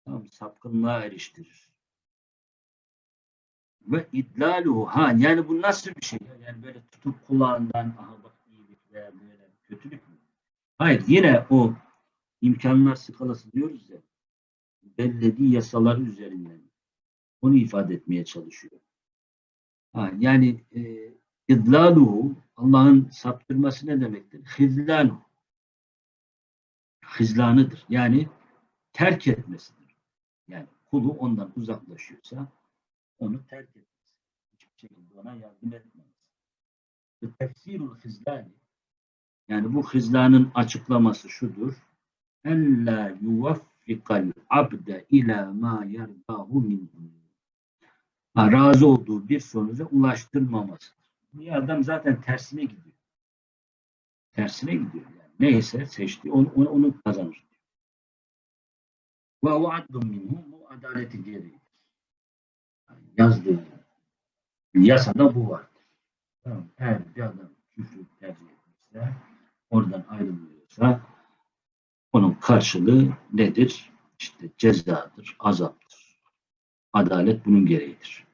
Tamam, sapkınlığa eriştirir. Ve idlaluhu ha yani bu nasıl bir şey? Yani böyle tutup kulağından aha bak iyilik veya böyle kötülük mü? Hayır yine o imkanlar skalası diyoruz ya bellediği yasalar üzerinden onu ifade etmeye çalışıyor. Ha, yani e, idlaluhu Allah'ın saptırması ne demektir? Hizlaluhu. Hizlanıdır. Yani terk etmesidir. Yani kulu ondan uzaklaşıyorsa onu terk etmesi. Hiçbir şekilde ona yardım etmez. Ve tefsirul hizlani yani bu hizlanın açıklaması şudur. Ella yuvaffikal abde ila ma yerdahu minhu. Razı olduğu bir sonuca ulaştırmamasıdır. Bu adam zaten tersine gidiyor. Tersine gidiyor yani. Neyse seçti onu, onu, onu kazanır. Ve vaadun minhu bu adaleti gereğidir. Yani yazdığı yasada bu vardır. Tamam. Eğer bir adam küfrü tercih etmişse oradan ayrılıyorsa onun karşılığı nedir? İşte cezadır, azaptır. Adalet bunun gereğidir.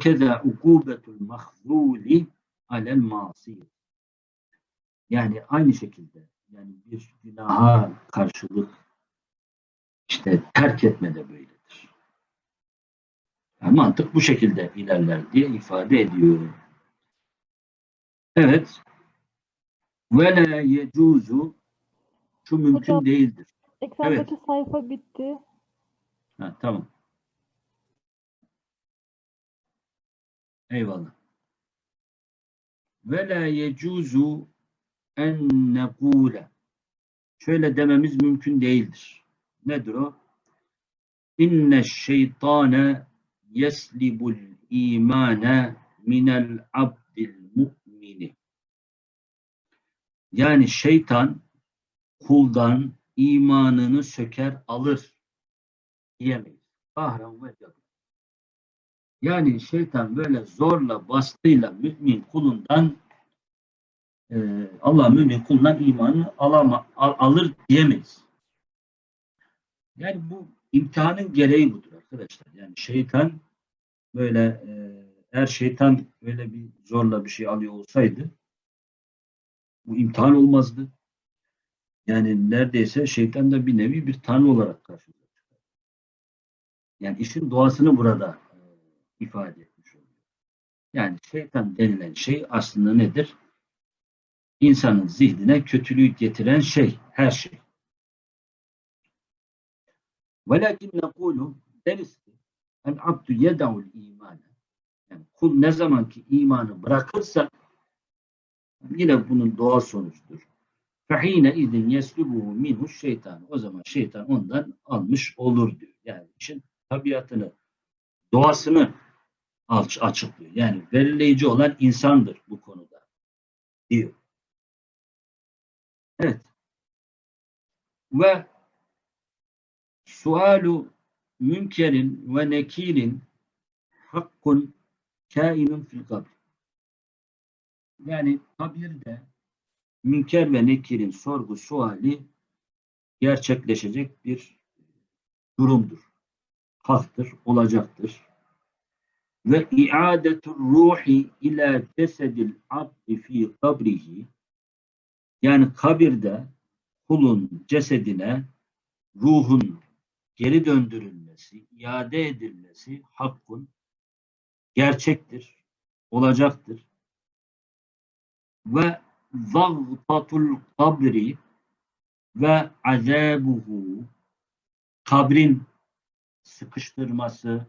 Keza ukubetul mahzuli alel masi. Yani aynı şekilde yani bir günaha karşılık işte terk etme de böyledir. Yani mantık bu şekilde ilerler diye ifade ediyor. Evet. Ve la yecuzu şu mümkün Hocam. değildir. Ekrandaki sayfa bitti. Ha, tamam. Eyvallah. Ve la yecuzu en nekule. Şöyle dememiz mümkün değildir. Nedir o? İnne şeytane yeslibul imane minel abdil mu'mini. Yani şeytan kuldan imanını söker alır diyemeyiz. Kahran ve cebr. Yani şeytan böyle zorla bastığıyla mümin kulundan e, Allah mümin kulundan imanı alama, al- alır diyemeyiz. Yani bu imtihanın gereği budur arkadaşlar. Yani şeytan böyle e, eğer şeytan öyle bir zorla bir şey alıyor olsaydı bu imtihan olmazdı. Yani neredeyse şeytan da bir nevi bir tanrı olarak karşımıza çıkar. Yani işin doğasını burada e, ifade etmiş oluyor. Yani şeytan denilen şey aslında nedir? İnsanın zihnine kötülüğü getiren şey, her şey. Velakin nekulu deriz ki el abdu yeda'ul imane. Yani kul ne zaman ki imanı bırakırsa yine bunun doğal sonucudur. Fehine idin yeslubuhu minhu şeytan. O zaman şeytan ondan almış olur diyor. Yani işin tabiatını, doğasını aç- açıklıyor. Yani belirleyici olan insandır bu konuda diyor. Evet. Ve sualu münkerin ve nekirin hakkun kainun fil kabr. Yani kabirde münker ve nekirin sorgu suali gerçekleşecek bir durumdur. Haktır, olacaktır. Ve iadetur ruhi ila cesedil abdi fi kabrihi yani kabirde kulun cesedine ruhun geri döndürülmesi, iade edilmesi hakkın gerçektir, olacaktır. Ve zagtatul kabri ve azabuhu kabrin sıkıştırması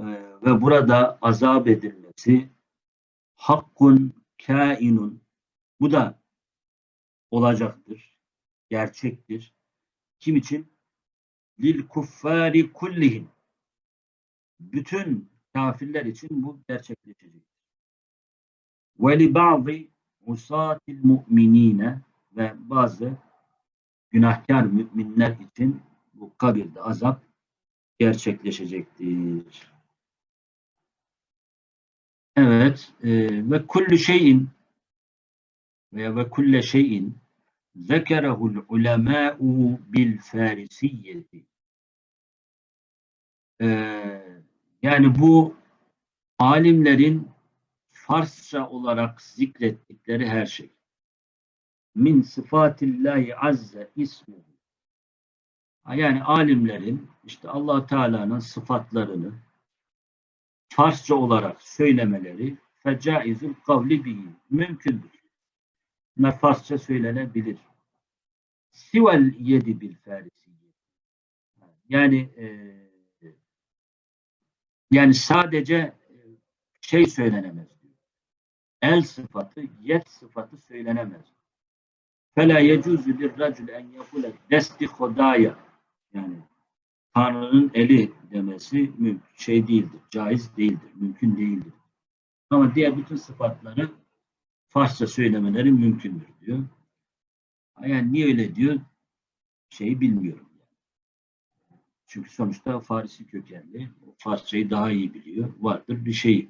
e, ve burada azap edilmesi hakkun kainun bu da olacaktır, gerçektir. Kim için? Lil kuffari kullihim. Bütün kafirler için bu gerçekleşecek. Ve li ba'zi usatil mu'minine ve bazı günahkar müminler için bu kabirde azap gerçekleşecektir. Evet e, ve kullu şeyin veya ve kulle şeyin zekerehul ulemâ'u bil farisiyyeti Ee, yani bu alimlerin Farsça olarak zikrettikleri her şey. Min sıfatillahi azze ismuhu. Yani alimlerin işte allah Teala'nın sıfatlarını Farsça olarak söylemeleri fecaizül kavli bihi mümkündür. Bunlar Farsça söylenebilir. Sivel yedi bil farisiye. Yani e, yani sadece şey söylenemez. El sıfatı, yet sıfatı söylenemez. Fela yecuzu bir racül en yakule desti hodaya. Yani Tanrı'nın eli demesi mümkün şey değildir, caiz değildir, mümkün değildir. Ama diğer bütün sıfatları Farsça söylemeleri mümkündür diyor. Yani niye öyle diyor? Şeyi bilmiyorum. Çünkü sonuçta Farisi kökenli. Farsçayı daha iyi biliyor. Vardır bir şey.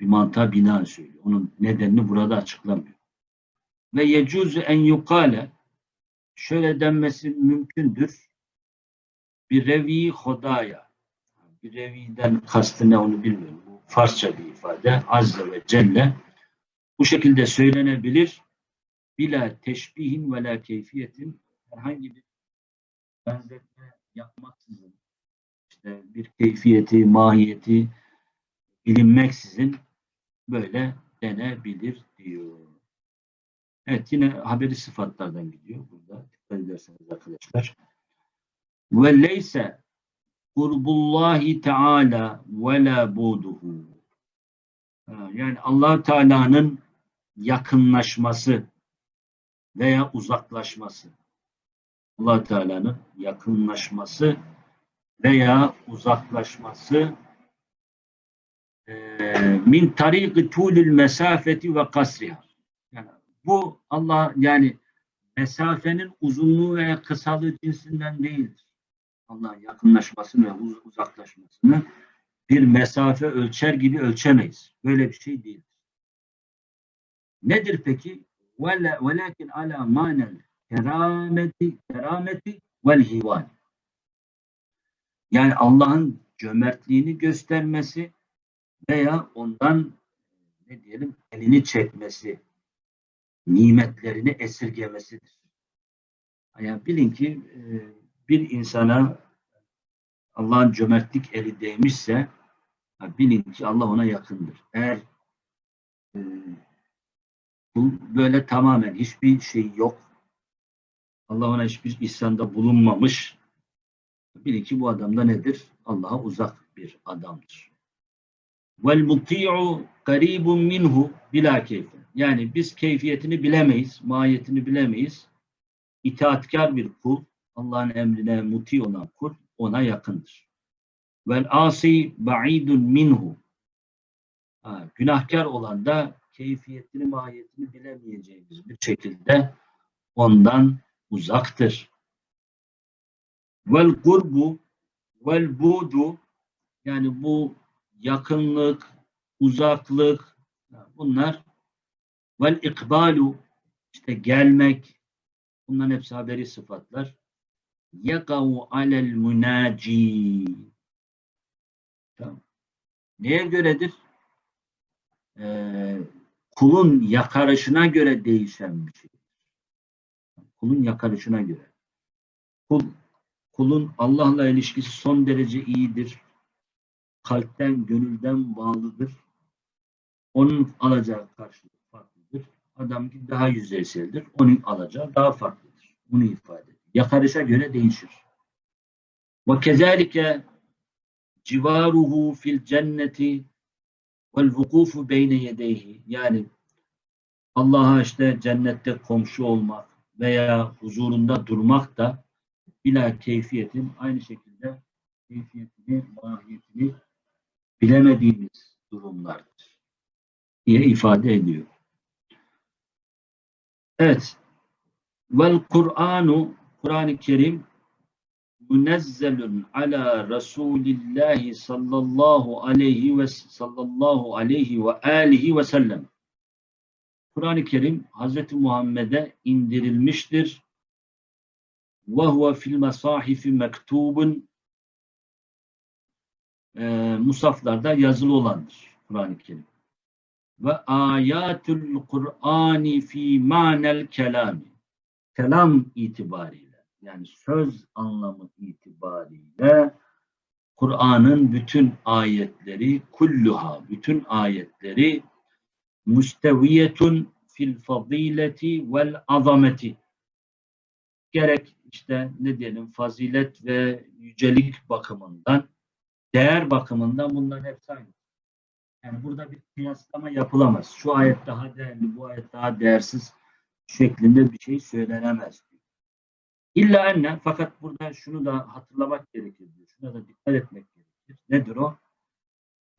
Bir mantığa binaen söylüyor. Onun nedenini burada açıklamıyor. Ve yecuzu en yukale şöyle denmesi mümkündür. Bir revi hodaya. Bir reviden kastı ne onu bilmiyorum. Bu Farsça bir ifade. Azze ve Celle. Bu şekilde söylenebilir. Bila teşbihin ve la keyfiyetin herhangi bir benzetme yapmaksızın işte bir keyfiyeti, mahiyeti bilinmeksizin böyle denebilir diyor. Evet yine haberi sıfatlardan gidiyor burada. Dikkat ederseniz arkadaşlar. Ve leyse kurbullahi teala ve la buduhu. Yani allah Teala'nın yakınlaşması veya uzaklaşması. allah Teala'nın yakınlaşması veya uzaklaşması min tariki tulil mesafeti ve kasriha. Yani bu Allah yani mesafenin uzunluğu veya kısalığı cinsinden değildir. Allah'ın yakınlaşmasını ve uz- uzaklaşmasını bir mesafe ölçer gibi ölçemeyiz. Böyle bir şey değil. Nedir peki? Vela- Velakin ala manel kerameti kerameti vel. Yani Allah'ın cömertliğini göstermesi veya ondan ne diyelim elini çekmesi, nimetlerini esirgemesidir. Yani bilin ki e, bir insana Allah'ın cömertlik eli değmişse bilin ki Allah ona yakındır. Eğer e, bu böyle tamamen hiçbir şey yok. Allah ona hiçbir ihsanda bulunmamış. Bilin ki bu adam da nedir? Allah'a uzak bir adamdır. Vel muti'u karibun minhu bila keyfi. Yani biz keyfiyetini bilemeyiz, mahiyetini bilemeyiz. İtaatkar bir kul, Allah'ın emrine muti olan kul ona yakındır. Vel asi ba'idun minhu. Ha, günahkar olan da keyfiyetini, mahiyetini bilemeyeceğimiz bir şekilde ondan uzaktır. Vel kurbu vel budu yani bu yakınlık, uzaklık bunlar vel ikbalu işte gelmek bunların hepsi haberi sıfatlar. Yakavu alel munaci Tamam. Neye göredir? Ee, kulun yakarışına göre değişen bir şey. Kulun yakarışına göre. Kul, kulun Allah'la ilişkisi son derece iyidir. Kalpten, gönülden bağlıdır. Onun alacağı karşılık farklıdır. Adam ki daha yüzeyseldir. Onun alacağı daha farklıdır. Bunu ifade ediyor. Yakarışa göre değişir. Ve kezalike civaruhu fil cenneti vel vukufu beyne yedeyhi yani Allah'a işte cennette komşu olmak veya huzurunda durmak da bila keyfiyetin aynı şekilde keyfiyetini, mahiyetini bilemediğimiz durumlardır diye ifade ediyor. Evet. Vel Kur'anu Kur'an-ı Kerim münezzelun ala Resulillahi sallallahu aleyhi ve sallallahu aleyhi ve alihi ve sellem. Kur'an-ı Kerim Hz. Muhammed'e indirilmiştir. Ve huve fil mesahifi mektubun e, musaflarda yazılı olandır Kur'an-ı Kerim. Ve ayatul Kur'ani fi manel kelami. Kelam itibariyle yani söz anlamı itibariyle Kur'an'ın bütün ayetleri kulluha bütün ayetleri müsteviyetun fil fazileti vel azameti gerek işte ne diyelim fazilet ve yücelik bakımından değer bakımından bunların hepsi aynı. Yani burada bir kıyaslama yapılamaz. Şu ayet daha değerli, bu ayet daha değersiz şeklinde bir şey söylenemez. İlla enne fakat burada şunu da hatırlamak gerekir diyor. Şuna da dikkat etmek gerekir. Nedir o?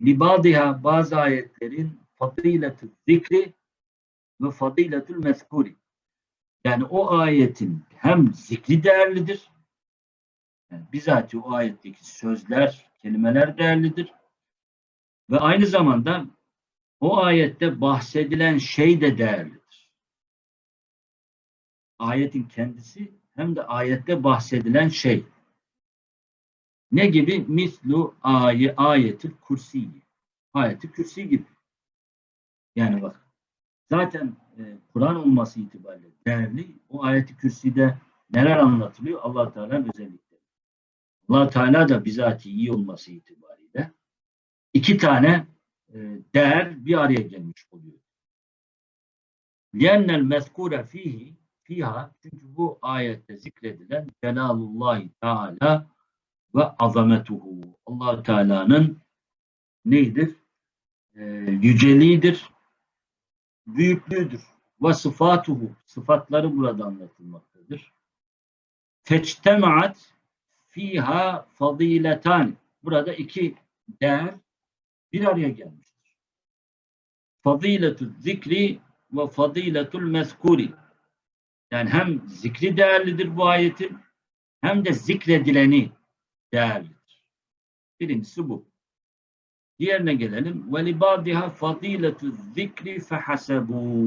Libadiha bazı ayetlerin fadiletü zikri ve fadiletül mezkuri. Yani o ayetin hem zikri değerlidir, yani bizatihi o ayetteki sözler, kelimeler değerlidir ve aynı zamanda o ayette bahsedilen şey de değerlidir. Ayetin kendisi hem de ayette bahsedilen şey. Ne gibi? Mislu ayı ayeti kursi. Ayeti kürsi gibi. Yani bak zaten e, Kur'an olması itibariyle değerli. O ayeti kürsüde neler anlatılıyor? allah Teala'nın özellikleri allah Teala da bizatihi iyi olması itibariyle iki tane e, değer bir araya gelmiş oluyor. لِيَنَّ الْمَذْكُورَ fihi fiha çünkü bu ayette zikredilen Celalullahi Teala ve azametuhu. allah Teala'nın neydir? Ee, yüceliğidir, büyüklüğüdür. Ve sıfatuhu. Sıfatları burada anlatılmaktadır. Teçtemaat fiha faziletan. Burada iki değer bir araya gelmiştir. Faziletü zikri ve faziletul mezkuri. Yani hem zikri değerlidir bu ayetin hem de zikredileni değerlidir. Birincisi bu. Diğerine gelelim. Ve libadiha faziletü zikri fehasebu.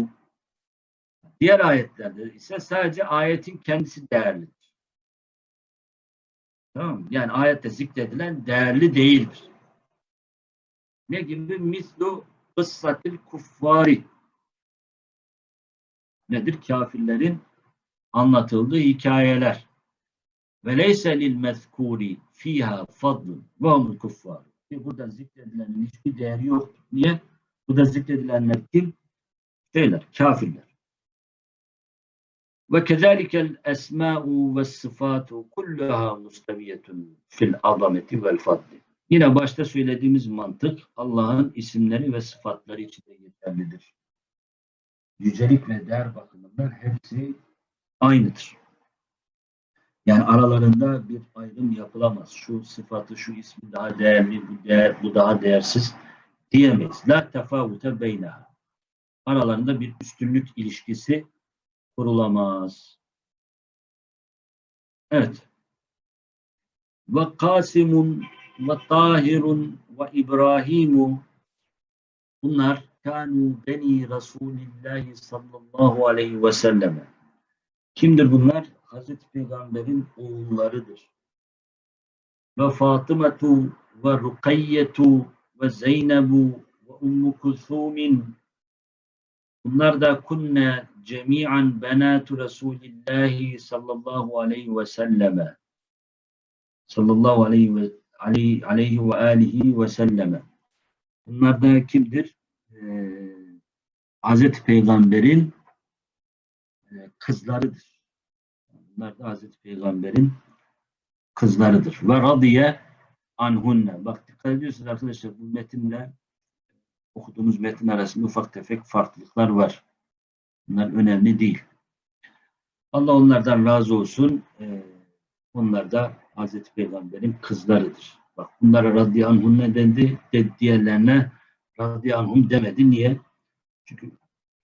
Diğer ayetlerde ise sadece ayetin kendisi değerlidir. Tamam mı? Yani ayette zikredilen değerli değildir. Ne gibi? Mislu kıssatil kuffari. Nedir? Kafirlerin anlatıldığı hikayeler. Ve leyse lil mezkuri fiha fadlun ve humul kuffar. Burada zikredilenin hiçbir değeri yok. Niye? Burada zikredilenler kim? Şeyler, kafirler. Ve kezalikel esma'u ve sıfatu kulluha mustabiyetun fil azameti vel fadli. Yine başta söylediğimiz mantık Allah'ın isimleri ve sıfatları için de geçerlidir. Yücelik ve değer bakımından hepsi aynıdır. Yani aralarında bir ayrım yapılamaz. Şu sıfatı, şu ismi daha değerli, bu, değer, bu daha değersiz diyemeyiz. La tefavute beyneha. Aralarında bir üstünlük ilişkisi kurulamaz. Evet. Ve Kasimun ve Tahirun ve İbrahimu bunlar kanu beni Resulillahi sallallahu aleyhi ve selleme. Kimdir bunlar? Hazreti Peygamber'in oğullarıdır. Ve Fatımetu ve Rukayyetu ve Zeynebu ve Ummu Kulsumin Bunlar da kunne cemi'an benatu Resulillahi sallallahu aleyhi ve selleme. Sallallahu aleyhi ve aleyhi, aleyhi ve alihi ve selleme. Bunlar da kimdir? Ee, Hazreti Peygamber'in e, kızlarıdır. Bunlar da Hazreti Peygamber'in kızlarıdır. Ve radiye anhunne. Bak dikkat ediyorsunuz arkadaşlar bu metinle okuduğumuz metin arasında ufak tefek farklılıklar var. Bunlar önemli değil. Allah onlardan razı olsun. Ee, onlar da Hazreti Peygamber'in kızlarıdır. Bak bunlara radıyallahu ne dendi? De, diğerlerine radıyallahu demedi. Niye? Çünkü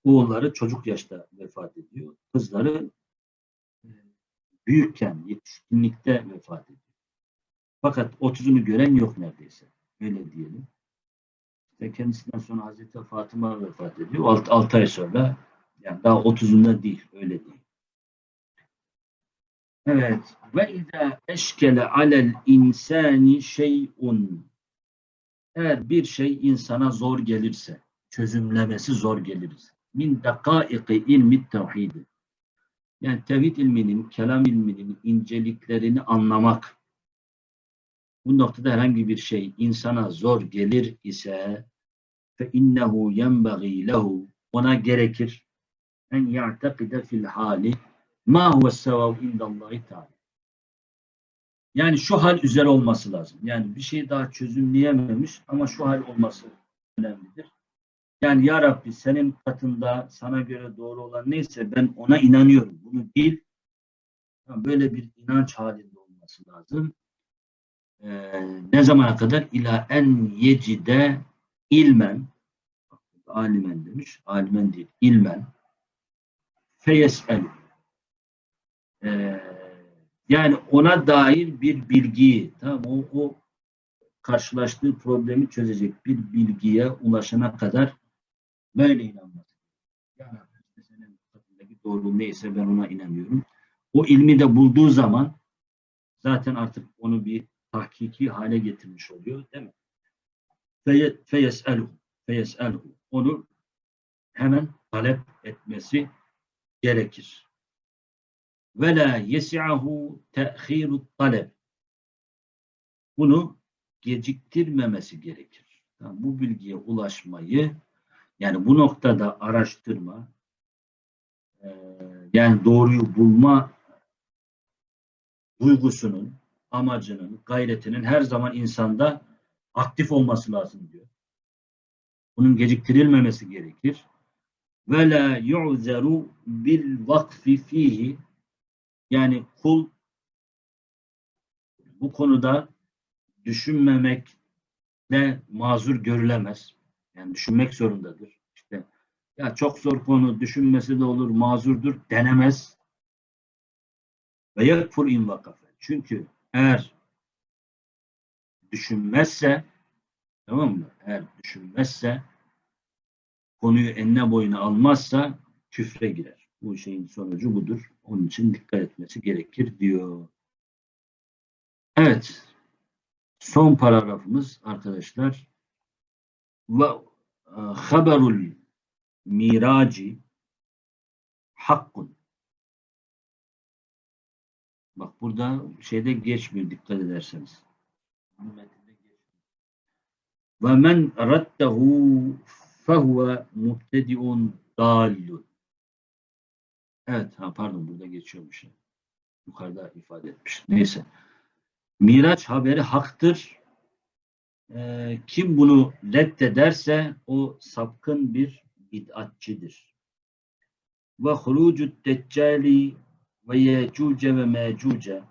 oğulları çocuk yaşta vefat ediyor. Kızları e, büyükken, yetişkinlikte vefat ediyor. Fakat 30'unu gören yok neredeyse. Öyle diyelim ve kendisinden sonra Hazreti Fatıma vefat ediyor. 6, 6 ay sonra yani daha 30'unda değil. Öyle değil. Evet. Ve izâ eşkele alel insani şey'un eğer bir şey insana zor gelirse, çözümlemesi zor gelirse, min dakaiki ilmi tevhidi. Yani tevhid ilminin, kelam ilminin inceliklerini anlamak, bu noktada herhangi bir şey insana zor gelir ise fe innehu yenbagî lehu ona gerekir en ya'tekide fil hali ma huve sevav indallahi teala. Yani şu hal üzere olması lazım. Yani bir şey daha çözümleyememiş ama şu hal olması önemlidir. Yani ya Rabbi senin katında sana göre doğru olan neyse ben ona inanıyorum. Bunu bil. Böyle bir inanç halinde olması lazım. Ee, ne zamana kadar? İla en yecide ilmen alimen demiş. Alimen değil. ilmen feyesel ee, yani ona dair bir bilgiyi tamam o, o karşılaştığı problemi çözecek bir bilgiye ulaşana kadar böyle inanması. Yani işte senin katındaki doğru neyse ben ona inanıyorum. O ilmi de bulduğu zaman zaten artık onu bir tahkiki hale getirmiş oluyor değil mi? Feyeselhu feyeselhu onu hemen talep etmesi gerekir. Ve la yesi'ahu te'khiru talep. Bunu geciktirmemesi gerekir. Yani bu bilgiye ulaşmayı yani bu noktada araştırma yani doğruyu bulma duygusunun, amacının, gayretinin her zaman insanda aktif olması lazım diyor. Bunun geciktirilmemesi gerekir. Ve la yu'zeru bil vakfi fihi yani kul bu konuda düşünmemekle mazur görülemez. Yani düşünmek zorundadır. İşte ya çok zor konu düşünmesi de olur mazurdur denemez. Ve yekfur in vakafe. Çünkü eğer düşünmezse tamam mı? Eğer düşünmezse konuyu enine boyuna almazsa küfre girer. Bu şeyin sonucu budur. Onun için dikkat etmesi gerekir diyor. Evet. Son paragrafımız arkadaşlar ve e, haberul miraci hakkun. Bak burada şeyde geçmiyor dikkat ederseniz. Ve men raddehu fehuve muhtediun dallun. Evet, ha pardon burada geçiyormuş. Yukarıda ifade etmiş. Neyse. Miraç haberi haktır. Ee, kim bunu reddederse o sapkın bir bid'atçidir. Ve hurucut deccali ve yecuce ve mecuce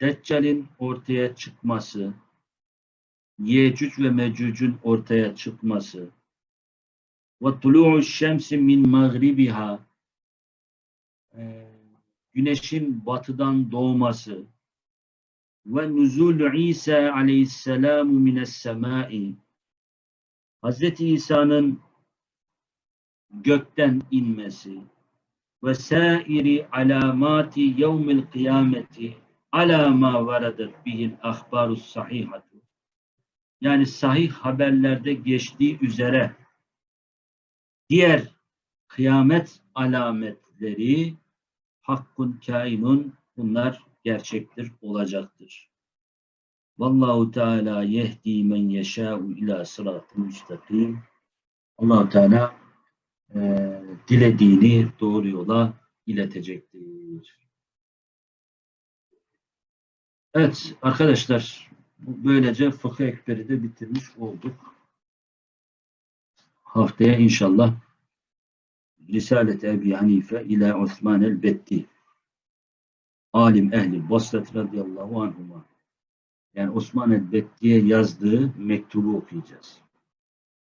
Deccal'in ortaya çıkması, Yecüc ve Mecüc'ün ortaya çıkması ve tulu'u şemsi min mağribiha e, güneşin batıdan doğması ve nuzul İsa aleyhisselamu mines semai Hazreti İsa'nın gökten inmesi ve sairi alamati yevmil kıyameti ala ma varadat bihil ahbarus sahihatu yani sahih haberlerde geçtiği üzere diğer kıyamet alametleri hakkun kainun bunlar gerçektir olacaktır. Vallahu Teala yehdi men yeşâ'u ila sıratı müstakim. allah Teala e, dilediğini doğru yola iletecektir. Evet arkadaşlar böylece fıkıh ekberi de bitirmiş olduk. Haftaya inşallah Risalet Ebi Hanife ila Osman el-Betti alim ehli Basrat radıyallahu anhuma yani Osman el-Betti'ye yazdığı mektubu okuyacağız.